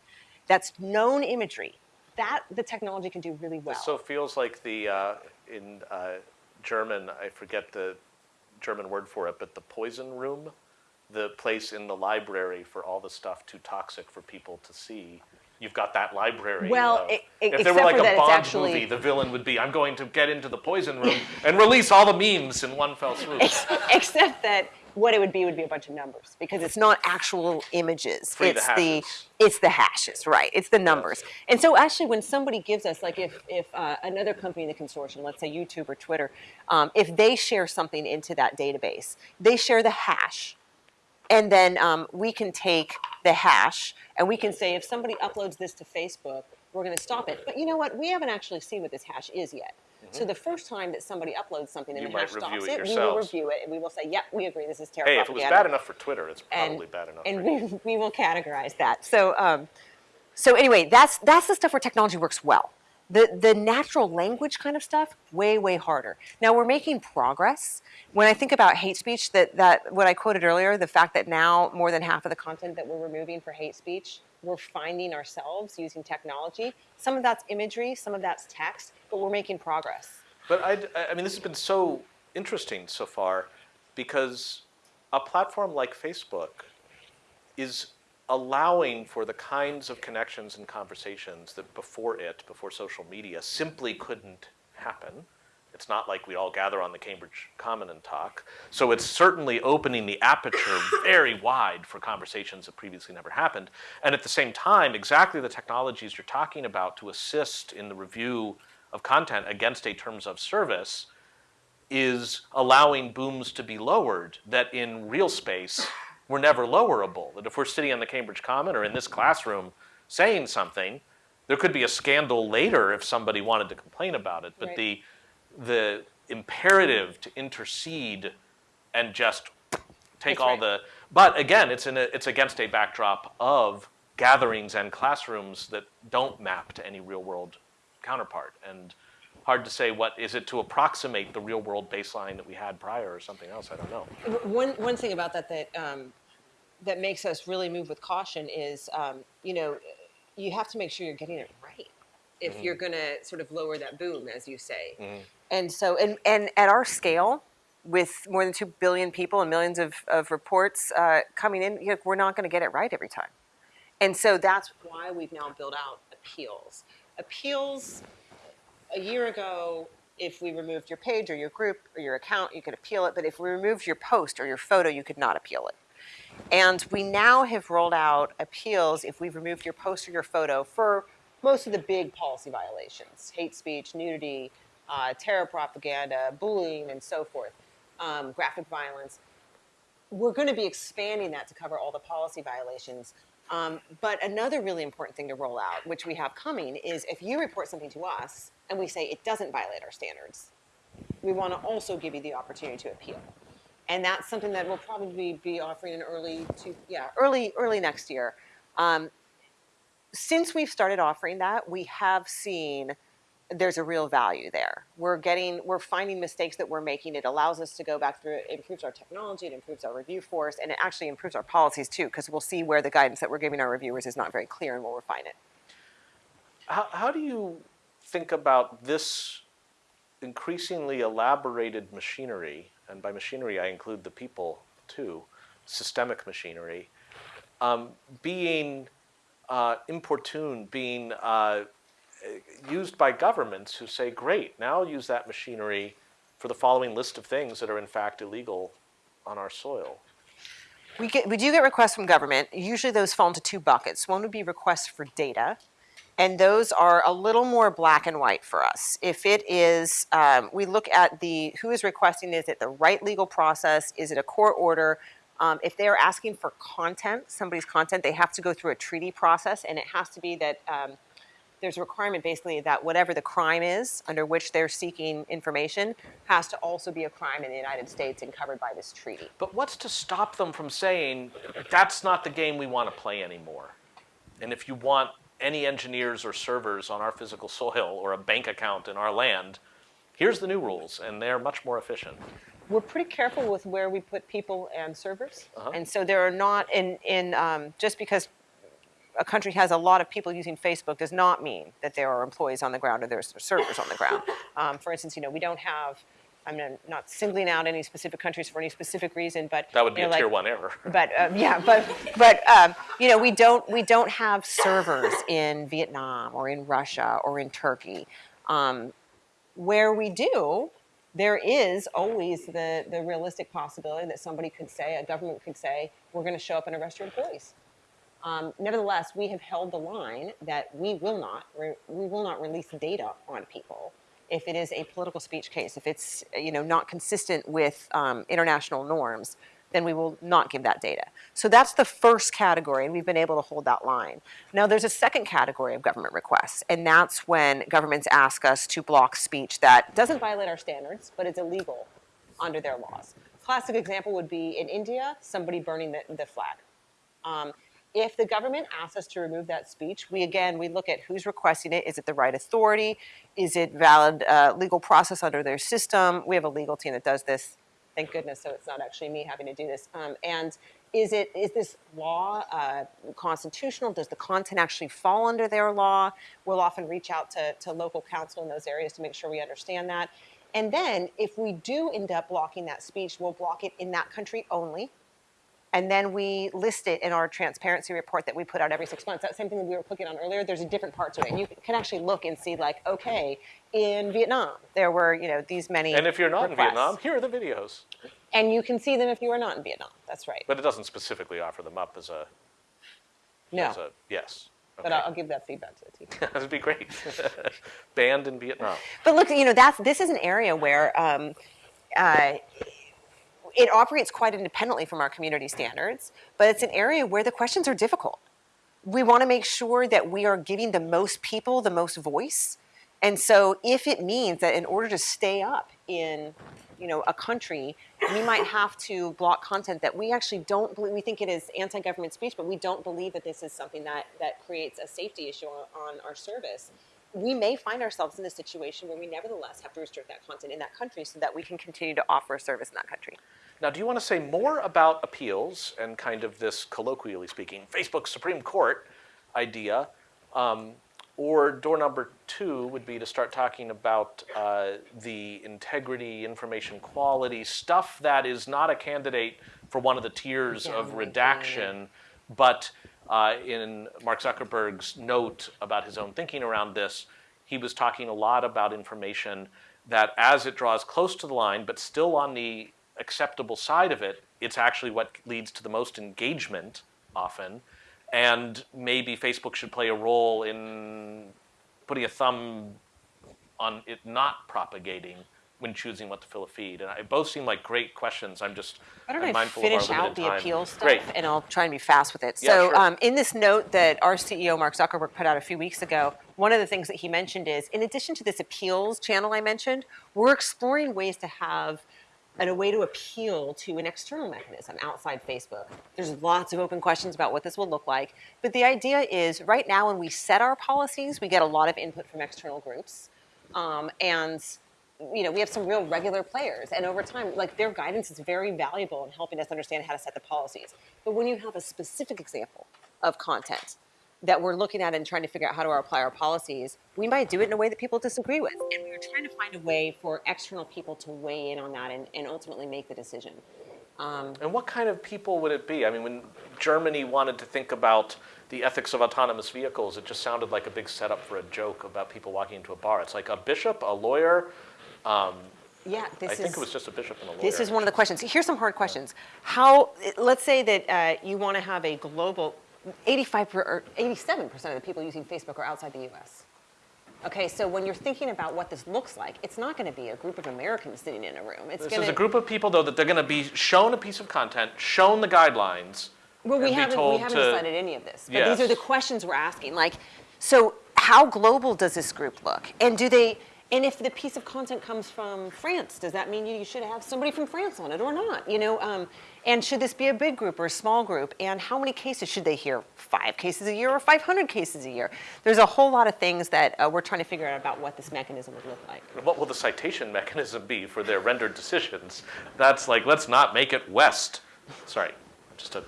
Speaker 2: That's known imagery. That the technology can do really well.
Speaker 1: So it feels like the, uh, in uh, German, I forget the German word for it, but the poison room, the place in the library for all the stuff too toxic for people to see. You've got that library.
Speaker 2: Well, e- e-
Speaker 1: if there were like a Bond
Speaker 2: actually-
Speaker 1: movie, the villain would be, I'm going to get into the poison room and release all the memes in one fell swoop.
Speaker 2: Except that what it would be would be a bunch of numbers because it's not actual images.
Speaker 1: Free the
Speaker 2: it's it's the hashes, right? It's the numbers. And so actually, when somebody gives us, like if if uh, another company in the consortium, let's say YouTube or Twitter, um, if they share something into that database, they share the hash. And then um, we can take the hash and we can say if somebody uploads this to Facebook, we're going to stop it. But you know what? We haven't actually seen what this hash is yet. So the first time that somebody uploads something and.
Speaker 1: You
Speaker 2: hash
Speaker 1: review
Speaker 2: stops
Speaker 1: it
Speaker 2: it, we will review it and we will say, "Yep, we agree. This is terrible.
Speaker 1: Hey, if it was bad enough for Twitter, it's
Speaker 2: and,
Speaker 1: probably bad enough
Speaker 2: and we, we will categorize that. So, um, so anyway, that's that's the stuff where technology works well. The the natural language kind of stuff, way way harder. Now we're making progress. When I think about hate speech, that that what I quoted earlier, the fact that now more than half of the content that we're removing for hate speech, we're finding ourselves using technology. Some of that's imagery, some of that's text, but we're making progress.
Speaker 1: But I, I mean, this has been so interesting so far because a platform like Facebook is allowing for the kinds of connections and conversations that before it, before social media, simply couldn't happen. It's not like we all gather on the Cambridge Common and talk. So it's certainly opening the aperture very wide for conversations that previously never happened. And at the same time, exactly the technologies you're talking about to assist in the review of content against a terms of service is allowing booms to be lowered that in real space were never lowerable. That if we're sitting on the Cambridge Common or in this classroom saying something, there could be a scandal later if somebody wanted to complain about it. But
Speaker 2: Right.
Speaker 1: the the imperative to intercede and just take
Speaker 2: That's
Speaker 1: all
Speaker 2: right.
Speaker 1: the but again it's in a, it's against a backdrop of gatherings and classrooms that don't map to any real world counterpart and hard to say what is it to approximate the real world baseline that we had prior or something else i don't know
Speaker 2: One one thing about that that um, that makes us really move with caution is, um, you know, you have to make sure you're getting it right if
Speaker 1: Mm-hmm.
Speaker 2: you're going to sort of lower that boom, as you say. And so, and and at our scale, with more than two billion people and millions of of reports uh, coming in, you know, we're not going to get it right every time. And so that's why we've now built out appeals. Appeals a year ago, if we removed your page or your group or your account, you could appeal it. But if we removed your post or your photo, you could not appeal it. And we now have rolled out appeals if we've removed your post or your photo for most of the big policy violations hate speech, nudity, uh, terror propaganda, bullying, and so forth, um, graphic violence we're going to be expanding that to cover all the policy violations. Um, but another really important thing to roll out, which we have coming, is if you report something to us and we say it doesn't violate our standards, we want to also give you the opportunity to appeal. And that's something that we'll probably be offering in early to yeah early early next year. Um, since we've started offering that, we have seen there's a real value there. We're getting, we're finding mistakes that we're making. It allows us to go back through. It improves our technology. It improves our review force, and it actually improves our policies too, because we'll see where the guidance that we're giving our reviewers is not very clear, and we'll refine it.
Speaker 1: how, how do you think about this increasingly elaborated machinery, and by machinery I include the people too, systemic machinery, um, being uh, importuned, being uh, used by governments who say, great, now use that machinery for the following list of things that are in fact illegal on our soil.
Speaker 2: We, get, we do get requests from government. Usually those fall into two buckets. One would be requests for data, and those are a little more black and white for us. If it is, um, we look at the who is requesting, is it the right legal process? Is it a court order? Um, if they're asking for content, somebody's content, they have to go through a treaty process, and it has to be that um, there's a requirement basically that whatever the crime is under which they're seeking information has to also be a crime in the United States and covered by this treaty.
Speaker 1: But what's to stop them from saying, that's not the game we want to play anymore? And if you want any engineers or servers on our physical soil or a bank account in our land, here's the new rules, and they're much more efficient.
Speaker 2: We're pretty careful with where we put people and servers.
Speaker 1: Uh-huh.
Speaker 2: And so there are not, in, in um, just because a country has a lot of people using Facebook does not mean that there are employees on the ground or there's servers on the ground. Um, for instance, you know, we don't have, I'm not singling out any specific countries for any specific reason, but
Speaker 1: That would be
Speaker 2: you know,
Speaker 1: a tier
Speaker 2: like-
Speaker 1: one error.
Speaker 2: But um, yeah, but but um, you know, we don't we don't have servers in Vietnam or in Russia or in Turkey. Um, where we do, there is always the the realistic possibility that somebody could say, a government could say, we're going to show up and arrest your employees. Um, nevertheless, we have held the line that we will not we will not release data on people if it is a political speech case, if it's you know not consistent with um, international norms, then we will not give that data. So that's the first category, and we've been able to hold that line. Now there's a second category of government requests, and that's when governments ask us to block speech that doesn't violate our standards, but it's illegal under their laws. Classic example would be in India, somebody burning the, the flag. Um, if the government asks us to remove that speech, we again we look at who's requesting it. Is it the right authority? Is it valid uh, legal process under their system? We have a legal team that does this. Thank goodness, so it's not actually me having to do this. Um, and is it is this law uh, constitutional? Does the content actually fall under their law? We'll often reach out to, to local counsel in those areas to make sure we understand that. And then, if we do end up blocking that speech, we'll block it in that country only and then we list it in our transparency report that we put out every six months. That same thing that we were clicking on earlier, there's a different part to it. And you can actually look and see like, okay, in Vietnam, there were, you know, these many
Speaker 1: And if you're not
Speaker 2: requests.
Speaker 1: in Vietnam, here are the videos.
Speaker 2: And you can see them if you are not in Vietnam. That's right.
Speaker 1: But it doesn't specifically offer them up as a,
Speaker 2: no,
Speaker 1: as a yes.
Speaker 2: but I'll, I'll give that feedback to the team.
Speaker 1: that would be great. Banned in Vietnam.
Speaker 2: But look, you know, that's this is an area where um, uh, it operates quite independently from our community standards, but it's an area where the questions are difficult. We want to make sure that we are giving the most people the most voice. And so if it means that in order to stay up in you know, a country, we might have to block content that we actually don't believe, we think it is anti-government speech, but we don't believe that this is something that, that creates a safety issue on, on our service. We may find ourselves in a situation where we nevertheless have to restrict that content in that country so that we can continue to offer a service in that country.
Speaker 1: Now, do you want to say more about appeals and kind of this, colloquially speaking, Facebook Supreme Court idea? Um, or door number two would be to start talking about uh, the integrity, information quality, stuff that is not a candidate for one of the tiers of
Speaker 2: Downranking.
Speaker 1: redaction, but uh, in Mark Zuckerberg's note about his own thinking around this, he was talking a lot about information that as it draws close to the line, but still on the acceptable side of it, it's actually what leads to the most engagement often. And maybe Facebook should play a role in putting a thumb on it not propagating when choosing what to fill a feed. And I, both seem like great questions. I'm just
Speaker 2: Why don't
Speaker 1: I'm
Speaker 2: I
Speaker 1: mindful
Speaker 2: finish out the
Speaker 1: time.
Speaker 2: appeal stuff,
Speaker 1: Great.
Speaker 2: and I'll try and be fast with it.
Speaker 1: Yeah,
Speaker 2: so,
Speaker 1: sure.
Speaker 2: um, in this note that our CEO Mark Zuckerberg put out a few weeks ago, one of the things that he mentioned is, in addition to this appeals channel I mentioned, we're exploring ways to have and a way to appeal to an external mechanism outside Facebook. There's lots of open questions about what this will look like, but the idea is right now when we set our policies, we get a lot of input from external groups, um, and you know we have some real regular players, and over time, like their guidance is very valuable in helping us understand how to set the policies. But when you have a specific example of content that we're looking at and trying to figure out how to apply our policies, we might do it in a way that people disagree with. And we were trying to find a way for external people to weigh in on that and, and ultimately make the decision.
Speaker 1: Um, and what kind of people would it be? I mean, when Germany wanted to think about the ethics of autonomous vehicles, it just sounded like a big setup for a joke about people walking into a bar. It's like a bishop, a lawyer. Um,
Speaker 2: Yeah, this
Speaker 1: I
Speaker 2: is.
Speaker 1: think it was just a bishop and a lawyer.
Speaker 2: This is one of the questions. Here's some hard questions. How, let's say that uh, you want to have a global, 85 per, or 87% of the people using Facebook are outside the US. Okay, so when you're thinking about what this looks like, it's not going to be a group of Americans sitting in a room. It's
Speaker 1: This
Speaker 2: going
Speaker 1: is a group of people, though, that they're going to be shown a piece of content, shown the guidelines.
Speaker 2: Well, we haven't, we haven't
Speaker 1: to-
Speaker 2: decided any of this. But these are the questions we're asking. Like, so how global does this group look? And do they, and if the piece of content comes from France, does that mean you should have somebody from France on it or not? You know, um, and should this be a big group or a small group? And how many cases should they hear? Five cases a year or 500 cases a year? There's a whole lot of things that uh, we're trying to figure out about what this mechanism would look like.
Speaker 1: What will the citation mechanism be for their rendered decisions? That's like, let's not make it West. Sorry, just a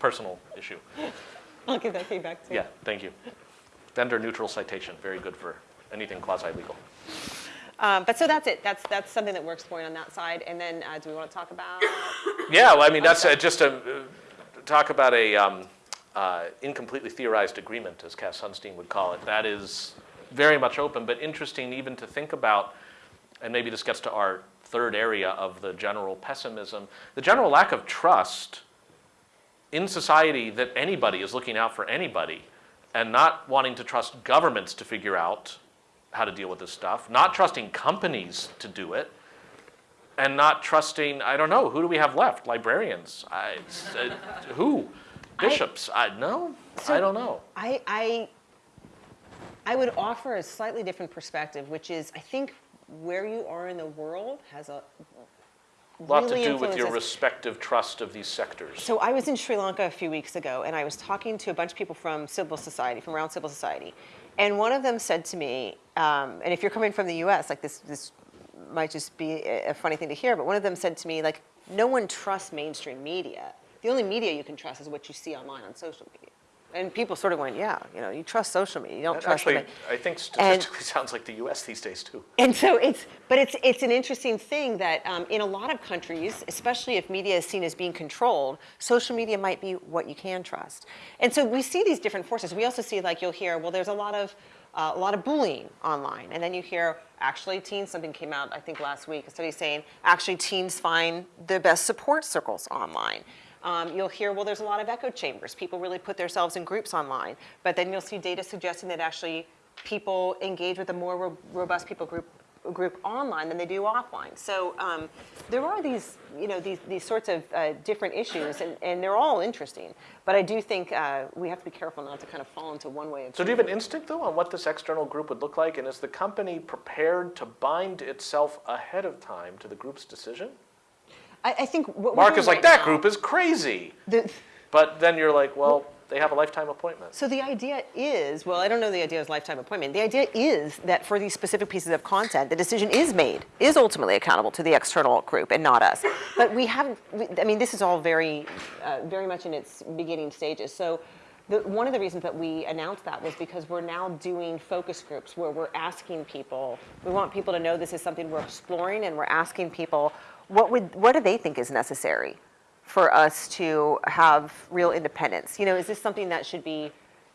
Speaker 1: personal issue.
Speaker 2: I'll give that feedback too.
Speaker 1: Yeah, thank you. Vendor neutral citation, very good for anything quasi-legal.
Speaker 2: Um, but so that's it. That's that's something that we're exploring on that side. And then uh, do we want to talk about?
Speaker 1: Yeah, well, I mean, that's uh, just a, uh, talk about a um, uh, incompletely theorized agreement, as Cass Sunstein would call it. That is very much open, but interesting even to think about, and maybe this gets to our third area of the general pessimism, the general lack of trust in society that anybody is looking out for anybody and not wanting to trust governments to figure out how to deal with this stuff, not trusting companies to do it, and not trusting, I don't know, who do we have left? Librarians? I, uh, who? Bishops? I, no, I don't know.
Speaker 2: I, I, I would offer a slightly different perspective, which is I think where you are in the world has a
Speaker 1: lot
Speaker 2: really
Speaker 1: to do with your respective trust of these sectors.
Speaker 2: So I was in Sri Lanka a few weeks ago, and I was talking to a bunch of people from civil society, from around civil society, and one of them said to me, um, and if you're coming from the U.S., like this, this might just be a, funny thing to hear, but one of them said to me, like, no one trusts mainstream media. The only media you can trust is what you see online on social media. And people sort of went, yeah, you know, you trust social media, you don't
Speaker 1: That
Speaker 2: trust
Speaker 1: actually,
Speaker 2: them.
Speaker 1: I think statistically sounds like the U.S. these days too.
Speaker 2: And so it's, but it's, it's an interesting thing that um, in a lot of countries, especially if media is seen as being controlled, social media might be what you can trust. And so we see these different forces. We also see, like, you'll hear, well, there's a lot of, uh, a lot of bullying online. And then you hear, actually, teens, something came out, I think, last week, a study saying, actually, teens find the best support circles online. Um, you'll hear, well, there's a lot of echo chambers. People really put themselves in groups online. But then you'll see data suggesting that actually people engage with a more ro- robust people group group online than they do offline. So um, there are these, you know, these, these sorts of uh, different issues, and, and they're all interesting. But I do think uh, we have to be careful not to kind of fall into one way.
Speaker 1: So do you have an instinct though on what this external group would look like, and is the company prepared to bind itself ahead of time to the group's decision?
Speaker 2: I, I think what
Speaker 1: Mark is like,
Speaker 2: right
Speaker 1: that
Speaker 2: now-
Speaker 1: group is crazy.
Speaker 2: the-
Speaker 1: But then you're like, well, they have a lifetime appointment.
Speaker 2: So the idea is, well, I don't know the idea is lifetime appointment. The idea is that for these specific pieces of content, the decision is made, is ultimately accountable to the external group and not us. But we haven't, we- I mean, this is all very, uh, very much in its beginning stages. So the, one of the reasons that we announced that was because we're now doing focus groups where we're asking people, we want people to know this is something we're exploring and we're asking people, what would, what do they think is necessary? for us to have real independence? You know, is this something that should be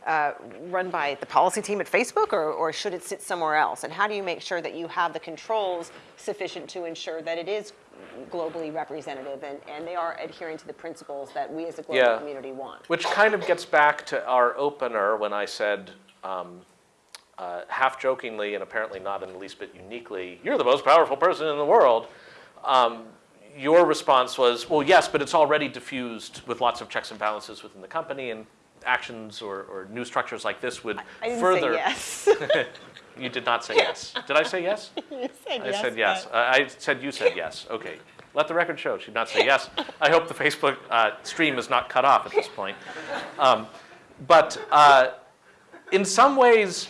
Speaker 2: uh, run by the policy team at Facebook or, or should it sit somewhere else? And how do you make sure that you have the controls sufficient to ensure that it is globally representative and, and they are adhering to the principles that we as a global
Speaker 1: Yeah.
Speaker 2: community want?
Speaker 1: Which kind of gets back to our opener when I said, um, uh, half jokingly and apparently not in the least bit uniquely, you're the most powerful person in the world. Um, your response was, well, yes, but it's already diffused with lots of checks and balances within the company, and actions or, or new structures like this would
Speaker 2: I didn't
Speaker 1: further.
Speaker 2: say yes.
Speaker 1: You did not say yes. Did I say yes?
Speaker 2: you said
Speaker 1: I said yes. Uh, I said you said yes. Okay. Let the record show. She did not say yes. I hope the Facebook uh, stream is not cut off at this point. Um, but uh, in some ways,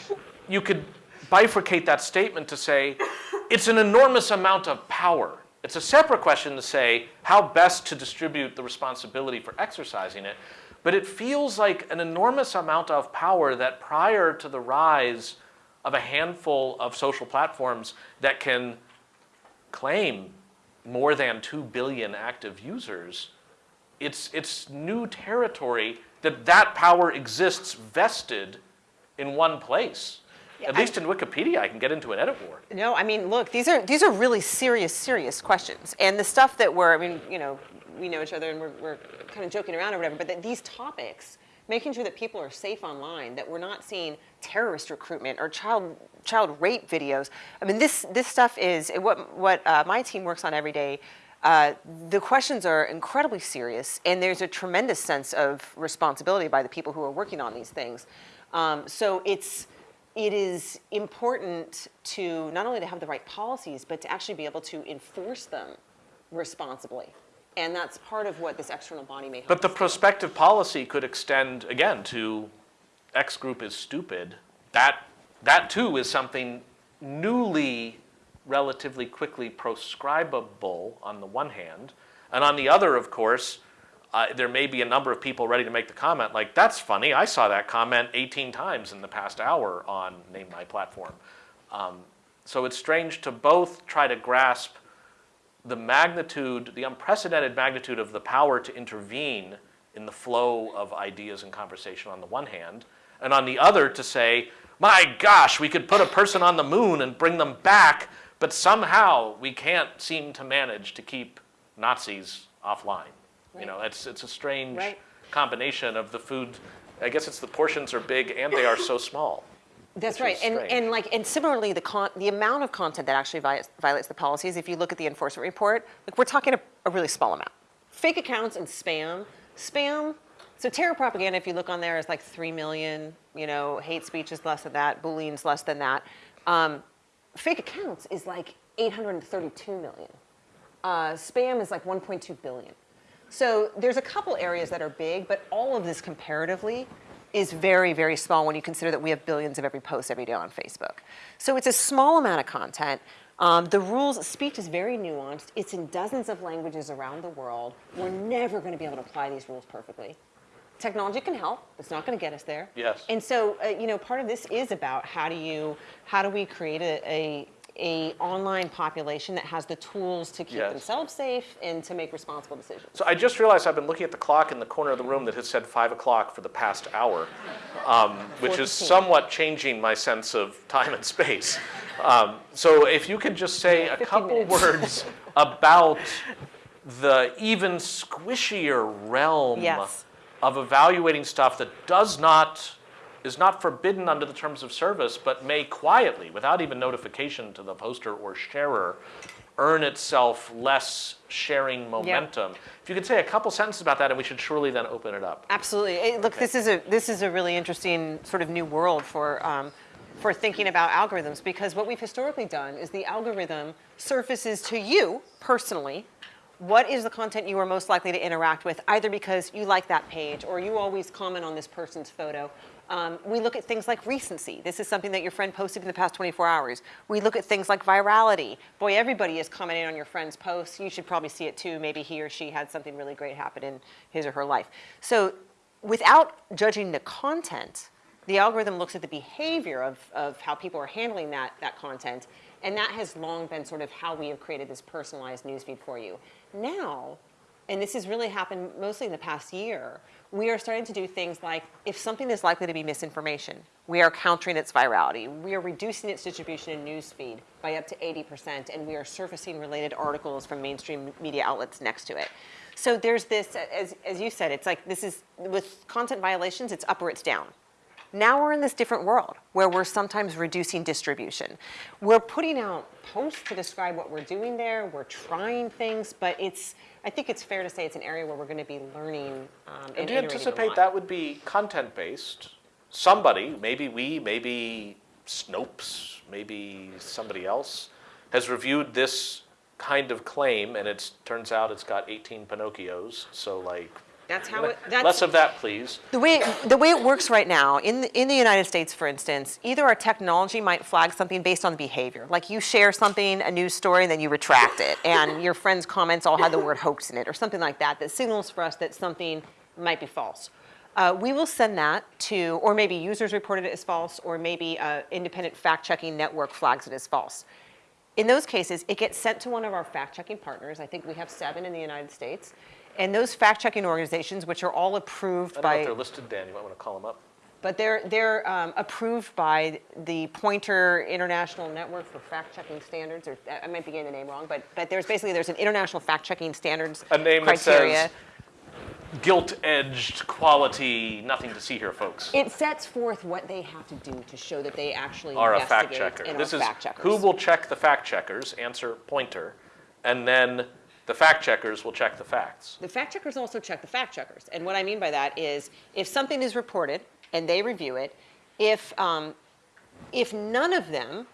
Speaker 1: you could bifurcate that statement to say it's an enormous amount of power. It's a separate question to say how best to distribute the responsibility for exercising it. But it feels like an enormous amount of power that prior to the rise of a handful of social platforms that can claim more than 2 billion active users, it's, it's new territory that that power exists vested in one place. At
Speaker 2: I-
Speaker 1: least in Wikipedia, I can get into an edit war.
Speaker 2: No, I mean, look, these are these are really serious, serious questions. And the stuff that we're, I mean, you know, we know each other and we're, we're kind of joking around or whatever, but that these topics, making sure that people are safe online, that we're not seeing terrorist recruitment or child child rape videos. I mean, this this stuff is what what uh, my team works on every day. Uh, the questions are incredibly serious, and there's a tremendous sense of responsibility by the people who are working on these things. Um, so it's it is important to not only to have the right policies, but to actually be able to enforce them responsibly. And that's part of what this external body may help.
Speaker 1: But the prospective policy could extend, again, to X group is stupid. That, that too is something newly, relatively quickly proscribable on the one hand. And on the other, of course, uh, there may be a number of people ready to make the comment like, that's funny, I saw that comment 18 times in the past hour on Name My Platform. Um, so it's strange to both try to grasp the magnitude, the unprecedented magnitude of the power to intervene in the flow of ideas and conversation on the one hand, and on the other to say, my gosh, we could put a person on the moon and bring them back, but somehow we can't seem to manage to keep Nazis offline. You know, it's, it's a strange
Speaker 2: Right.
Speaker 1: combination of the food. I guess it's the portions are big and they are so small.
Speaker 2: That's right, and and like and similarly, the con- the amount of content that actually violates, violates the policies. If you look at the enforcement report, like we're talking a, a really small amount. Fake accounts and spam, spam. So terror propaganda, if you look on there, is like three million. You know, hate speech is less than that. Bullying's less than that. Um, fake accounts is like 832 million. Uh, spam is like 1.2 billion. So there's a couple areas that are big, but all of this comparatively is very, very small when you consider that we have billions of every post every day on Facebook. So it's a small amount of content. Um, the rules, speech is very nuanced. It's in dozens of languages around the world. We're never going to be able to apply these rules perfectly. Technology can help. But it's not going to get us there.
Speaker 1: Yes.
Speaker 2: And so, uh, you know, part of this is about how do you, how do we create a, a, a online population that has the tools to keep
Speaker 1: Yes.
Speaker 2: themselves safe and to make responsible decisions.
Speaker 1: So I just realized I've been looking at the clock in the corner of the room that has said five o'clock for the past hour, um, which is somewhat changing my sense of time and space. Um, so if you could just say a couple words about the even squishier realm
Speaker 2: Yes.
Speaker 1: of evaluating stuff that does not is not forbidden under the terms of service, but may quietly, without even notification to the poster or sharer, earn itself less sharing momentum. If you could say a couple sentences about that, and we should surely then open it up.
Speaker 2: Absolutely. Eh, Look, this is a this is a really interesting sort of new world for um, for thinking about algorithms because what we've historically done is the algorithm surfaces to you personally what is the content you are most likely to interact with, either because you like that page or you always comment on this person's photo. Um, we look at things like recency. This is something that your friend posted in the past 24 hours. We look at things like virality. Boy, everybody is commenting on your friend's posts. You should probably see it too. Maybe he or she had something really great happen in his or her life. So without judging the content, the algorithm looks at the behavior of, of how people are handling that, that content, and that has long been sort of how we have created this personalized newsfeed for you. Now, and this has really happened mostly in the past year, we are starting to do things like if something is likely to be misinformation, we are countering its virality. We are reducing its distribution in newsfeed by up to 80%, and we are surfacing related articles from mainstream media outlets next to it. So there's this, as, as you said, it's like this is, with content violations, it's up or it's down. Now we're in this different world where we're sometimes reducing distribution. We're putting out posts to describe what we're doing there. We're trying things, but it's, I think it's fair to say it's an area where we're going to be learning um, and,
Speaker 1: do you anticipate that would be content-based? Somebody, maybe we, maybe Snopes, maybe somebody else, has reviewed this kind of claim, and it turns out it's got 18 Pinocchios. So, like,
Speaker 2: That's how it, that's,
Speaker 1: less of that, please.
Speaker 2: The way, the way it works right now, in the, in the United States, for instance, either our technology might flag something based on behavior. Like you share something, a news story, and then you retract it, and your friend's comments all had the word hoax in it, or something like that, that signals for us that something might be false. uh, we will send that to, or maybe users reported it as false, or maybe uh, independent fact-checking network flags it as false. In those cases, it gets sent to one of our fact-checking partners. I think we have seven in the United States. And those fact-checking organizations, which are all approved by.
Speaker 1: I don't know if they're listed, Dan, you might want to call them up.
Speaker 2: but they're, they're um, approved by the Poynter International Network for Fact-Checking Standards, or I might be getting the name wrong, but, but there's basically, there's an international fact-checking standards
Speaker 1: A name that
Speaker 2: criteria.
Speaker 1: says gilt-edged quality, nothing to see here, folks.
Speaker 2: It sets forth what they have to do to show that they actually
Speaker 1: Are a fact checker.
Speaker 2: and
Speaker 1: This is
Speaker 2: fact checkers.
Speaker 1: who will check the fact checkers, answer Poynter, and then the fact checkers will check the facts.
Speaker 2: The fact checkers also check the fact checkers. And what I mean by that is if something is reported and they review it, if, um, if none of them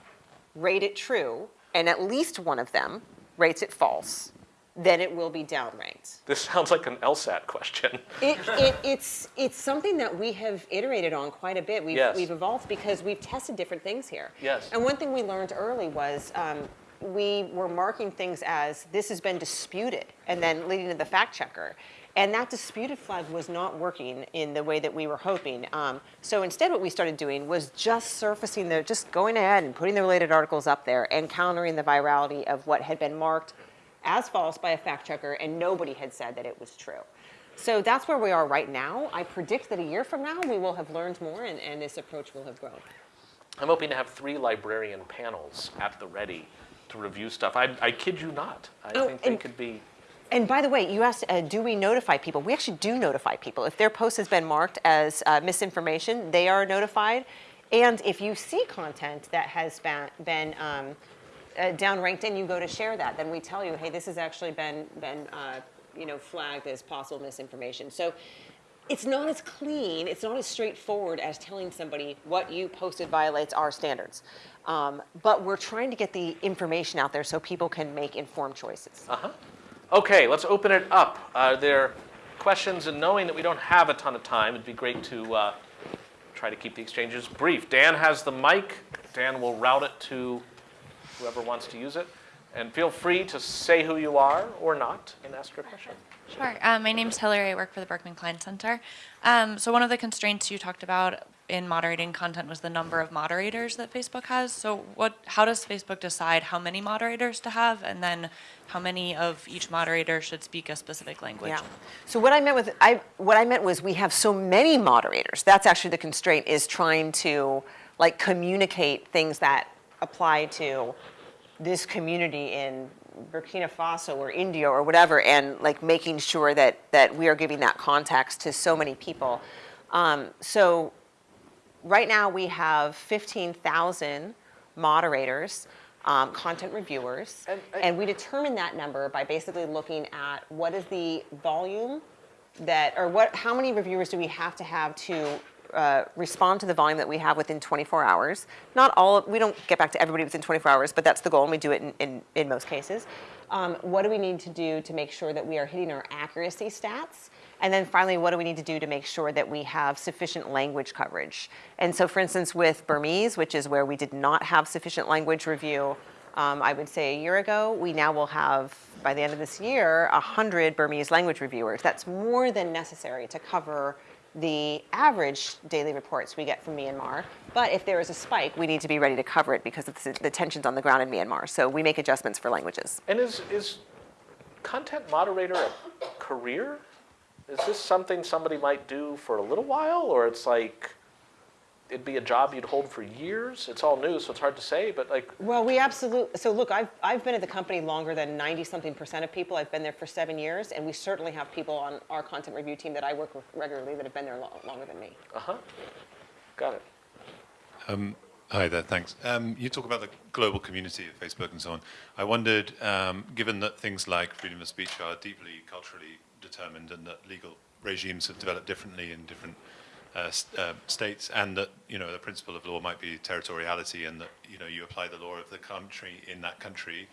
Speaker 2: rate it true and at least one of them rates it false, then it will be downranked.
Speaker 1: This sounds like an LSAT question.
Speaker 2: It, it, it's, it's something that we have iterated on quite a bit. We've,
Speaker 1: Yes.
Speaker 2: we've evolved because we've tested different things here.
Speaker 1: Yes.
Speaker 2: And one thing we learned early was um, we were marking things as this has been disputed and then leading to the fact checker. And that disputed flag was not working in the way that we were hoping. Um, so instead, what we started doing was just surfacing the, just going ahead and putting the related articles up there and countering the virality of what had been marked as false by a fact checker and nobody had said that it was true. So that's where we are right now. I predict that a year from now we will have learned more and, and this approach will have grown.
Speaker 1: I'm hoping to have three librarian panels at the ready to review stuff. I, I kid you not. I
Speaker 2: Oh,
Speaker 1: think they could be.
Speaker 2: And by the way, you asked, uh, do we notify people? We actually do notify people. If their post has been marked as uh, misinformation, they are notified. And if you see content that has been, been um, uh, downranked and you go to share that, then we tell you, hey, this has actually been, been uh, you know, flagged as possible misinformation. So it's not as clean, it's not as straightforward as telling somebody what you posted violates our standards. Um, but we're trying to get the information out there so people can make informed choices.
Speaker 1: Uh-huh. Okay, let's open it up. Are there questions? And knowing that we don't have a ton of time, it'd be great to uh, try to keep the exchanges brief. Dan has the mic. Dan will route it to whoever wants to use it. And feel free to say who you are or not and ask your question.
Speaker 3: Sure. Um, my name's Hillary. I work for the Berkman Klein Center. Um, so one of the constraints you talked about in moderating content was the number of moderators that Facebook has. So what? How does Facebook decide how many moderators to have, and then how many of each moderator should speak a specific language?
Speaker 2: Yeah. So what I meant with I what I meant was we have so many moderators. That's actually the constraint is trying to like communicate things that apply to this community in Burkina Faso or India or whatever, and like making sure that that we are giving that context to so many people. Um, so right now we have 15,000 moderators, um, content reviewers,
Speaker 1: And
Speaker 2: and,
Speaker 1: I-
Speaker 2: we determine that number by basically looking at what is the volume that, or what, how many reviewers do we have to have to uh, respond to the volume that we have within 24 hours. Not all, we don't get back to everybody within 24 hours, but that's the goal, and we do it in, in, in most cases. Um, what do we need to do to make sure that we are hitting our accuracy stats? And then finally, what do we need to do to make sure that we have sufficient language coverage? And so, for instance, with Burmese, which is where we did not have sufficient language review, um, I would say a year ago, we now will have, by the end of this year, 100 Burmese language reviewers. That's more than necessary to cover the average daily reports we get from Myanmar. But if there is a spike, we need to be ready to cover it because of the tensions on the ground in Myanmar. So we make adjustments for languages.
Speaker 1: And is, is content moderator a career? Is this something somebody might do for a little while, or it's like it'd be a job you'd hold for years? It's all new, so it's hard to say, but like,
Speaker 2: Well, we absolutely, so look, I've, I've been at the company longer than 90 something percent of people. I've been there for seven years, and we certainly have people on our content review team that I work with regularly that have been there lo- longer than me.
Speaker 1: uh huh, got it.
Speaker 4: Hi there, thanks. Um, you talk about the global community of Facebook and so on. I wondered, um, given that things like freedom of speech are deeply culturally determined and that legal regimes have developed differently in different uh, uh, states, and that you know the principle of law might be territoriality, and that you know you apply the law of the country in that country.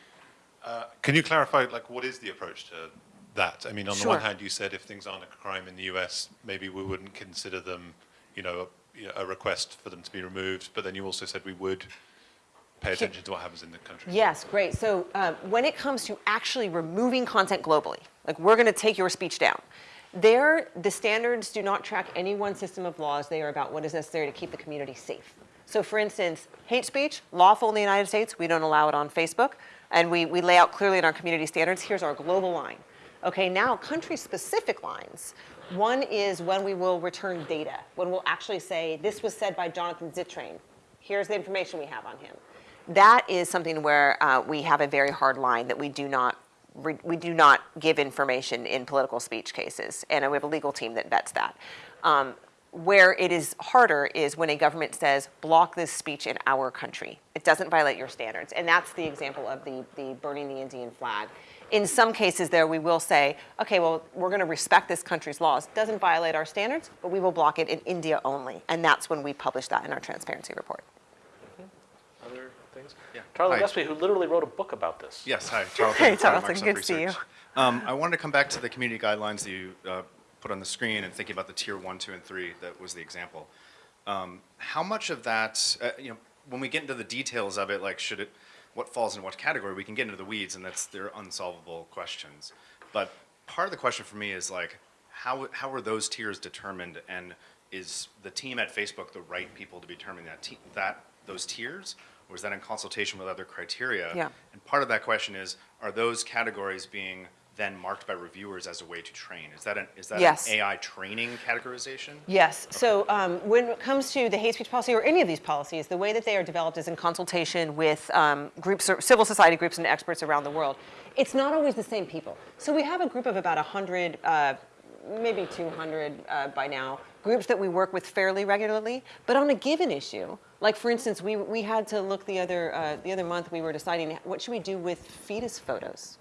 Speaker 4: Uh, can you clarify, like, what is the approach to that? I mean, on the one hand, you said if things aren't a crime in the U.S., maybe we wouldn't consider them, you know, a, a request for them to be removed. But then you also said we would pay attention to what happens in the country.
Speaker 2: Yes, great. So um, when it comes to actually removing content globally, like we're going to take your speech down, There, the standards do not track any one system of laws. They are about what is necessary to keep the community safe. So for instance, hate speech, lawful in the United States, we don't allow it on Facebook. And we, we lay out clearly in our community standards, here's our global line. Okay, now country-specific lines. One is when we will return data, when we'll actually say, this was said by Jonathan Zittrain. Here's the information we have on him. That is something where uh, we have a very hard line that we do not we do not give information in political speech cases, and we have a legal team that vets that. Um, where it is harder is when a government says, block this speech in our country. It doesn't violate your standards. And that's the example of the, the burning the Indian flag. In some cases there, we will say, okay, well, we're going to respect this country's laws. Doesn't violate our standards, but we will block it in India only. And that's when we publish that in our transparency report.
Speaker 1: Other things? Charlie
Speaker 5: Hi.
Speaker 1: Gillespie, who literally wrote a book about this.
Speaker 5: Yes, hi, Charles.
Speaker 2: Hey,
Speaker 5: from
Speaker 2: Charles, good to see you.
Speaker 5: Um, I wanted to come back to the community guidelines that you uh, put on the screen and thinking about the tier one, two, and three, that was the example. Um, How much of that, uh, you know, when we get into the details of it, like should it, what falls in what category, we can get into the weeds and that's, they're unsolvable questions. But part of the question for me is like, how, how are those tiers determined and is the team at Facebook the right people to be determining that, te- that, those tiers? Or is that in consultation with other criteria?
Speaker 2: Yeah.
Speaker 5: And part of that question is, are those categories being then marked by reviewers as a way to train? Is that an, is that
Speaker 2: Yes.
Speaker 5: an AI training categorization?
Speaker 2: Yes. So um, when it comes to the hate speech policy or any of these policies, the way that they are developed is in consultation with um, groups, or civil society groups, and experts around the world. It's not always the same people. So we have a group of about 100, uh, maybe 200 uh, by now, groups that we work with fairly regularly. But on a given issue, like for instance, we, we had to look the other uh, the other month. We were deciding what should we do with fetus photos.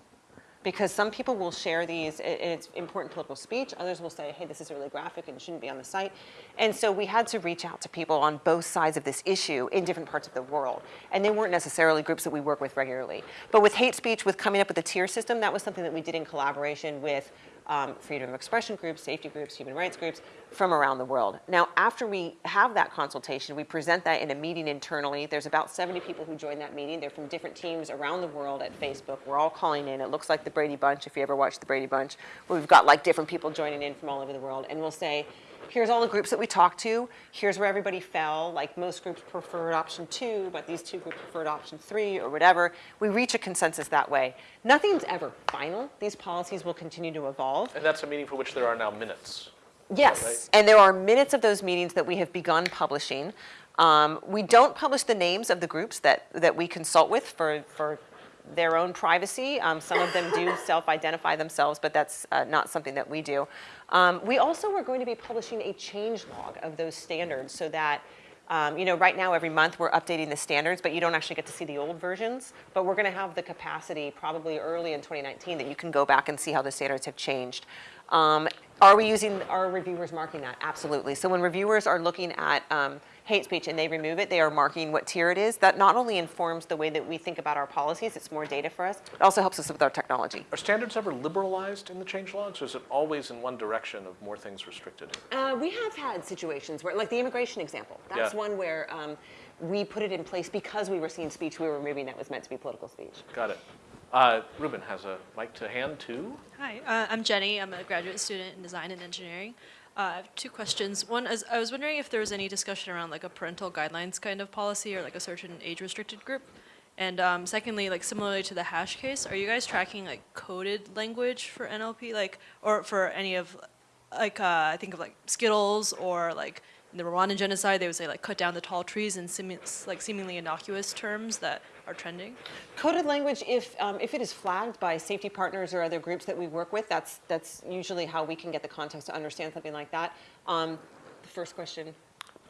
Speaker 2: Because some people will share these and it's important political speech others will say hey this is really graphic and shouldn't be on the site. And so we had to reach out to people on both sides of this issue in different parts of the world. And they weren't necessarily groups that we work with regularly. But with hate speech with coming up with a tier system that was something that we did in collaboration with um, freedom of expression groups, safety groups, human rights groups from around the world. Now, after we have that consultation, we present that in a meeting internally. There's about 70 people who join that meeting. They're from different teams around the world at Facebook. We're all calling in. It looks like the Brady Bunch, if you ever watched the Brady Bunch. We've got like different people joining in from all over the world. And we'll say, here's all the groups that we talked to. Here's where everybody fell. Like most groups preferred option two, but these two groups preferred option three or whatever. We reach a consensus that way. Nothing's ever final. These policies will continue to evolve.
Speaker 1: And that's a meeting for which there are now minutes.
Speaker 2: Yes,
Speaker 1: right?
Speaker 2: and there are minutes of those meetings that we have begun publishing. Um, we don't publish the names of the groups that, that we consult with for, for their own privacy. Um, some of them do self-identify themselves, but that's uh, not something that we do. Um, we also are going to be publishing a change log of those standards so that um, you know, right now, every month, we're updating the standards, but you don't actually get to see the old versions. But we're going to have the capacity, probably early in 2019, that you can go back and see how the standards have changed. Um, are we using, are reviewers marking that? Absolutely. So when reviewers are looking at um, hate speech and they remove it, they are marking what tier it is. That not only informs the way that we think about our policies, it's more data for us, it also helps us with our technology.
Speaker 1: Are standards ever liberalized in the change logs, or is it always in one direction of more things restricted?
Speaker 2: Uh, we have had situations where, like the immigration example, that's
Speaker 1: Yeah.
Speaker 2: one where um, we put it in place because we were seeing speech we were removing that was meant to be political speech.
Speaker 1: Got it. Uh, Ruben has a mic to hand too.
Speaker 6: Hi, uh, I'm Jenny. I'm a graduate student in design and engineering. Uh, I have two questions. One is I was wondering if there was any discussion around like a parental guidelines kind of policy or like a certain age restricted group. And um, secondly, like similarly to the hash case, are you guys tracking like coded language for NLP, like or for any of like uh, I think of like Skittles or like in the Rwandan genocide, they would say like cut down the tall trees in like seemingly innocuous terms that are trending.
Speaker 2: Coded language, if, um, if it is flagged by safety partners or other groups that we work with, that's, that's usually how we can get the context to understand something like that. Um, the first question.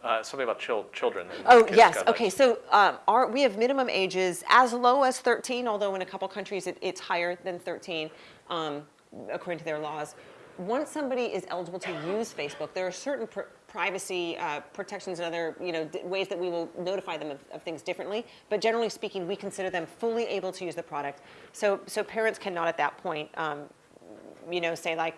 Speaker 1: Uh, something about chil- children.
Speaker 2: Oh, yes,
Speaker 1: guidelines.
Speaker 2: okay, so um, our, we have minimum ages as low as 13, although in a couple countries it, it's higher than 13, um, according to their laws. Once somebody is eligible to use Facebook, there are certain pr- privacy uh, protections and other you know, ways that we will notify them of, of things differently, but generally speaking, we consider them fully able to use the product. So, so parents cannot at that point um, you know, say like,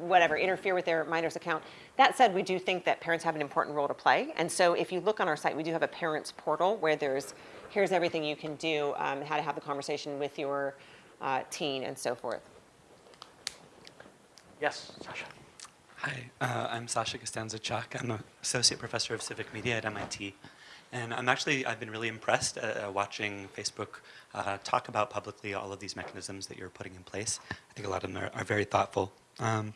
Speaker 2: whatever, interfere with their minor's account. That said, we do think that parents have an important role to play. And so if you look on our site, we do have a parents portal where there's, here's everything you can do, um, how to have the conversation with your uh, teen and so forth.
Speaker 1: Yes, Sasha.
Speaker 7: Hi, uh, I'm Sasha Costanza-Chock. I'm an associate professor of civic media at MIT. And I'm actually, I've been really impressed uh, uh, watching Facebook uh, talk about publicly all of these mechanisms that you're putting in place. I think a lot of them are, are very thoughtful. Um,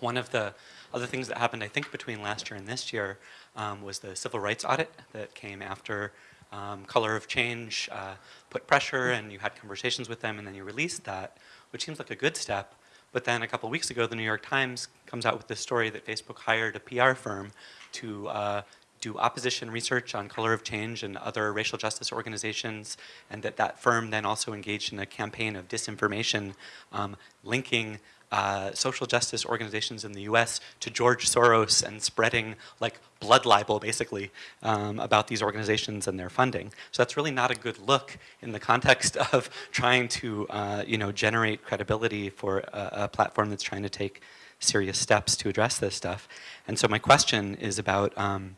Speaker 7: one of the other things that happened, I think, between last year and this year um, was the civil rights audit that came after um, Color of Change uh, put pressure and you had conversations with them and then you released that, which seems like a good step. But then a couple weeks ago, the New York Times comes out with this story that Facebook hired a PR firm to uh, do opposition research on color of change and other racial justice organizations, and that that firm then also engaged in a campaign of disinformation, um, linking uh, social justice organizations in the U.S. to George Soros and spreading like blood libel, basically, um, about these organizations and their funding. So that's really not a good look in the context of trying to, uh, you know, generate credibility for a, a platform that's trying to take serious steps to address this stuff. And so my question is about, um,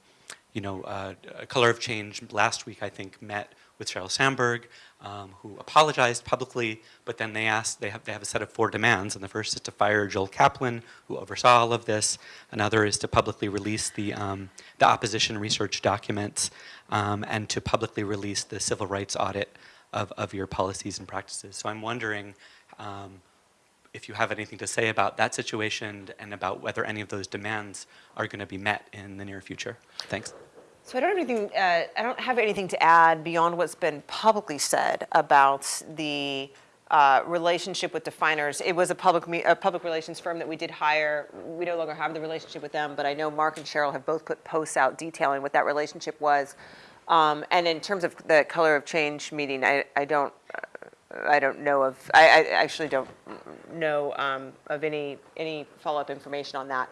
Speaker 7: you know, uh, Color of Change last week, I think, met with Sheryl Sandberg, um, who apologized publicly, but then they asked, they have, they have a set of four demands, and the first is to fire Joel Kaplan, who oversaw all of this. Another is to publicly release the, um, the opposition research documents, um, and to publicly release the civil rights audit of, of your policies and practices. So I'm wondering um, if you have anything to say about that situation and about whether any of those demands are going to be met in the near future. Thanks.
Speaker 2: So I don't have anything. Uh, I don't have anything to add beyond what's been publicly said about the uh, relationship with Definers. It was a public a public relations firm that we did hire. We no longer have the relationship with them, but I know Mark and Sheryl have both put posts out detailing what that relationship was. Um, and in terms of the color of change meeting, I, I don't. Uh, I don't know of. I, I actually don't know um, of any any follow up information on that.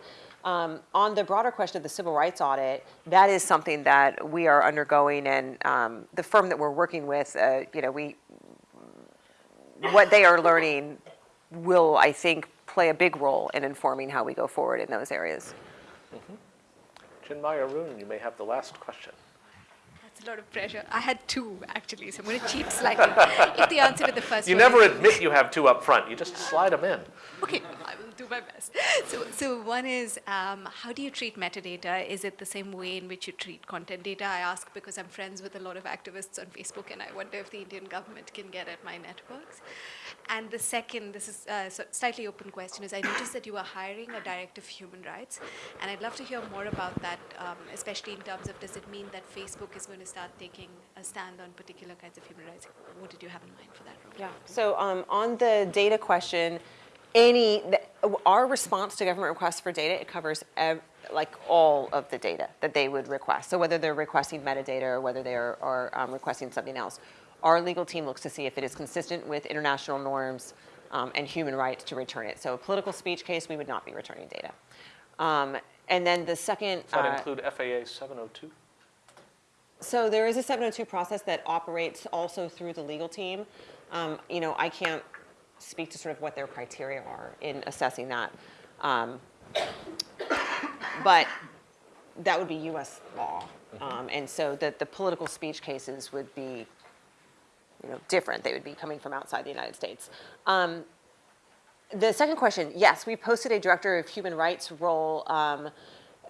Speaker 2: Um, on the broader question of the civil rights audit, that is something that we are undergoing, and um, the firm that we're working with, uh, you know, we what they are learning will, I think, play a big role in informing how we go forward in those areas.
Speaker 1: Chinmay Arun, you may have the last question.
Speaker 8: That's a lot of pressure. I had two actually, so I'm going to cheat slightly. if the answer to the first
Speaker 1: You
Speaker 8: one
Speaker 1: never
Speaker 8: is-
Speaker 1: admit you have two up front. You just slide them in.
Speaker 8: Okay, I will do my best. So, so one is, um, how do you treat metadata? Is it the same way in which you treat content data? I ask because I'm friends with a lot of activists on Facebook, and I wonder if the Indian government can get at my networks. And the second, this is a slightly open question, is I noticed that you are hiring a director of human rights, and I'd love to hear more about that, um, especially in terms of does it mean that Facebook is going to start taking a stand on particular kinds of human rights? What did you have in mind for that role?
Speaker 2: Yeah. So um, on the data question, any our response to government requests for data it covers ev- like all of the data that they would request. So whether they're requesting metadata or whether they are, are um, requesting something else, our legal team looks to see if it is consistent with international norms um, and human rights to return it. So a political speech case, we would not be returning data. Um, and then the second.
Speaker 1: Does that
Speaker 2: uh,
Speaker 1: include FAA 702?
Speaker 2: so there is a 702 process that operates also through the legal team. Um, you know, I can't speak to sort of what their criteria are in assessing that. Um, but that would be U.S. law. Um, and so the, the political speech cases would be, you know, different. They would be coming from outside the United States. Um, the second question, yes, we posted a director of human rights role. Um,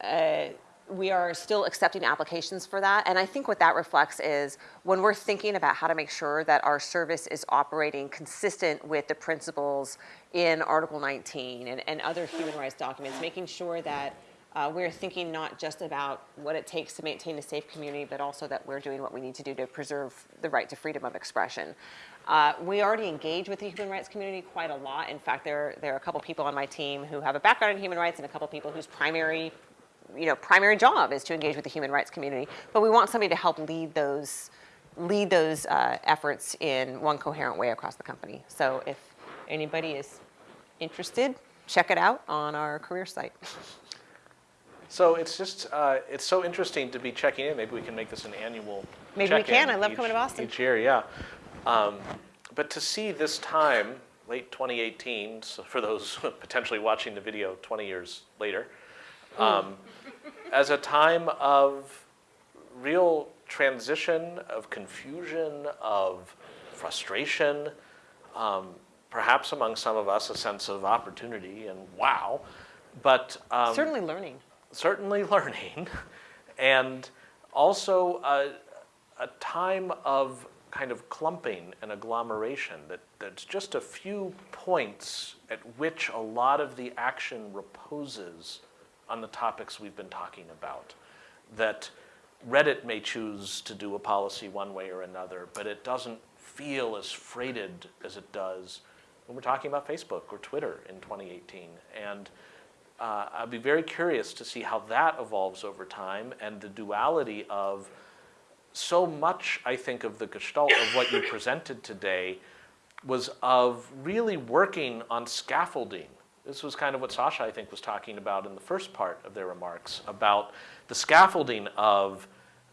Speaker 2: uh, we are still accepting applications for that. And I think what that reflects is when we're thinking about how to make sure that our service is operating consistent with the principles in Article 19 and, and other human rights documents, making sure that uh, we're thinking not just about what it takes to maintain a safe community, but also that we're doing what we need to do to preserve the right to freedom of expression. Uh, we already engage with the human rights community quite a lot. In fact, there, there are a couple people on my team who have a background in human rights and a couple people whose primary you know, primary job is to engage with the human rights community. But we want somebody to help lead those, lead those uh, efforts in one coherent way across the company. So if anybody is interested, check it out on our career site.
Speaker 1: So it's just, uh, it's so interesting to be checking in. Maybe we can make this an annual
Speaker 2: Maybe we can. I love
Speaker 1: each-
Speaker 2: coming to Boston.
Speaker 1: Each year, yeah. Um, but to see this time, late 2018, so for those potentially watching the video 20 years later, um, as a time of real transition, of confusion, of frustration, um, perhaps among some of us, a sense of opportunity and wow, but um,
Speaker 2: Certainly learning.
Speaker 1: certainly learning, and also a, a time of kind of clumping and agglomeration that, that's just a few points at which a lot of the action reposes on the topics we've been talking about. That Reddit may choose to do a policy one way or another, but it doesn't feel as freighted as it does when we're talking about Facebook or Twitter in 2018. And uh, I'd be very curious to see how that evolves over time and the duality of so much, I think, of the gestalt of what you presented today was of really working on scaffolding. This was kind of what Sasha, I think, was talking about in the first part of their remarks about the scaffolding of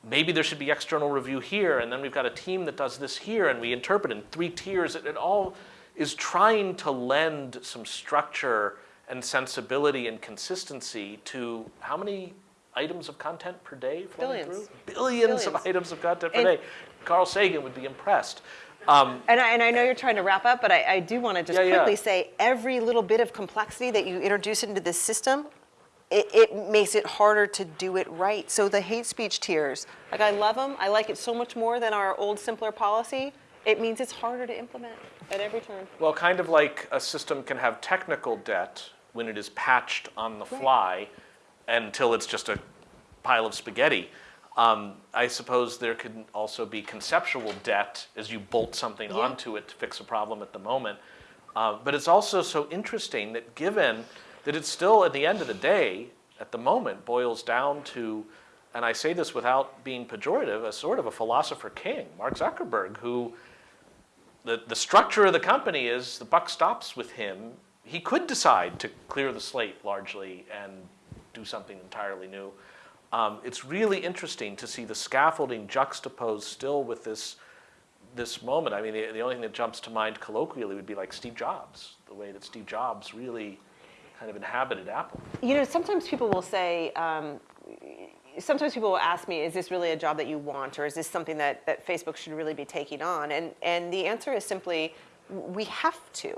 Speaker 1: maybe there should be external review here, and then we've got a team that does this here, and we interpret in three tiers. It, it all is trying to lend some structure and sensibility and consistency to how many items of content per day flowing
Speaker 2: Billions.
Speaker 1: through? Billions, of items of content per
Speaker 2: And-
Speaker 1: day. Carl Sagan would be impressed. Um,
Speaker 2: And I, and I know you're trying to wrap up, but I, I do want to just
Speaker 1: Yeah, yeah.
Speaker 2: quickly say every little bit of complexity that you introduce into this system, it, it makes it harder to do it right. So the hate speech tiers, like I love them. I like it so much more than our old, simpler policy. It means it's harder to implement at every turn.
Speaker 1: Well, kind of like a system can have technical debt when it is patched on the fly until it's just a pile of spaghetti. Um, I suppose there could also be conceptual debt as you bolt something
Speaker 2: Yeah.
Speaker 1: onto it to fix a problem at the moment. Uh, but it's also so interesting that given that it's still, at the end of the day, at the moment, boils down to, and I say this without being pejorative, a sort of a philosopher king, Mark Zuckerberg, who the, the structure of the company is the buck stops with him. He could decide to clear the slate largely and do something entirely new. Um, it's really interesting to see the scaffolding juxtaposed still with this, this moment. I mean, the, the only thing that jumps to mind colloquially would be like Steve Jobs, the way that Steve Jobs really kind of inhabited Apple.
Speaker 2: You know, sometimes people will say, um, sometimes people will ask me, is this really a job that you want, or is this something that, that Facebook should really be taking on? And, and the answer is simply, we have to.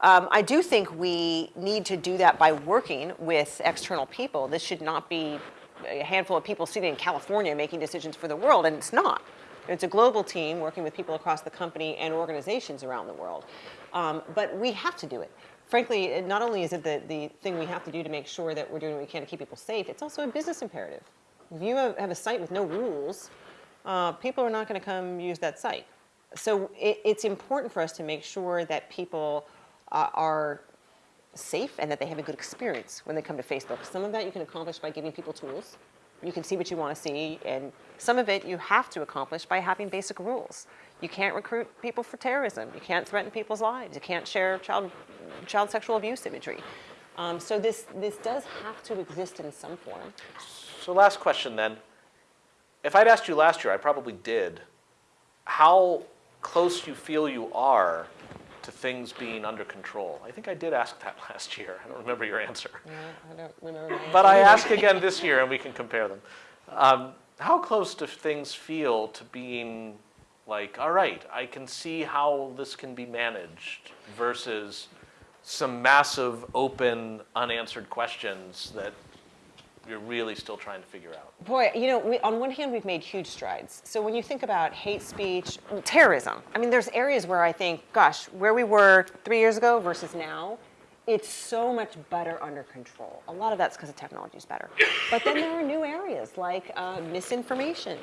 Speaker 2: Um, I do think we need to do that by working with external people. This should not be a handful of people sitting in California making decisions for the world, and it's not. It's a global team working with people across the company and organizations around the world. Um, but we have to do it. Frankly, not only is it the, the thing we have to do to make sure that we're doing what we can to keep people safe, it's also a business imperative. If you have, a site with no rules, uh, people are not going to come use that site. So it, it's important for us to make sure that people uh, are safe and that they have a good experience when they come to Facebook. Some of that you can accomplish by giving people tools. You can see what you want to see, and some of it you have to accomplish by having basic rules. You can't recruit people for terrorism. You can't threaten people's lives. You can't share child, child sexual abuse imagery. Um, so this, this does have to exist in some form.
Speaker 1: So last question then. If I'd asked you last year, I probably did, how close you feel you are to things being under control. I think I did ask that last year. I don't remember your answer.
Speaker 2: I don't remember.
Speaker 1: But I ask again this year and we can compare them. Um, how close do things feel to being like, all right, I can see how this can be managed versus some massive, open, unanswered questions that you're really still trying to figure out?
Speaker 2: Boy, you know, we, on one hand, we've made huge strides. So when you think about hate speech, terrorism, I mean, there's areas where I think, gosh, where we were three years ago versus now, it's so much better under control. A lot of that's because the technology is better. But then there are new areas like uh, misinformation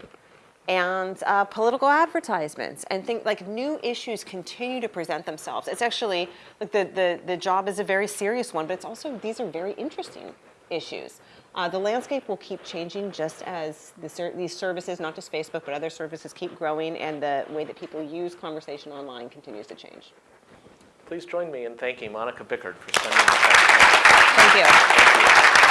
Speaker 2: and uh, political advertisements and think like new issues continue to present themselves. It's actually like the, the, the job is a very serious one, but it's also these are very interesting issues. Uh, the landscape will keep changing just as the ser- these services, not just Facebook, but other services keep growing and the way that people use conversation online continues to change.
Speaker 1: Please join me in thanking Monika Bickert for spending the time.
Speaker 2: Thank you.
Speaker 1: Thank you.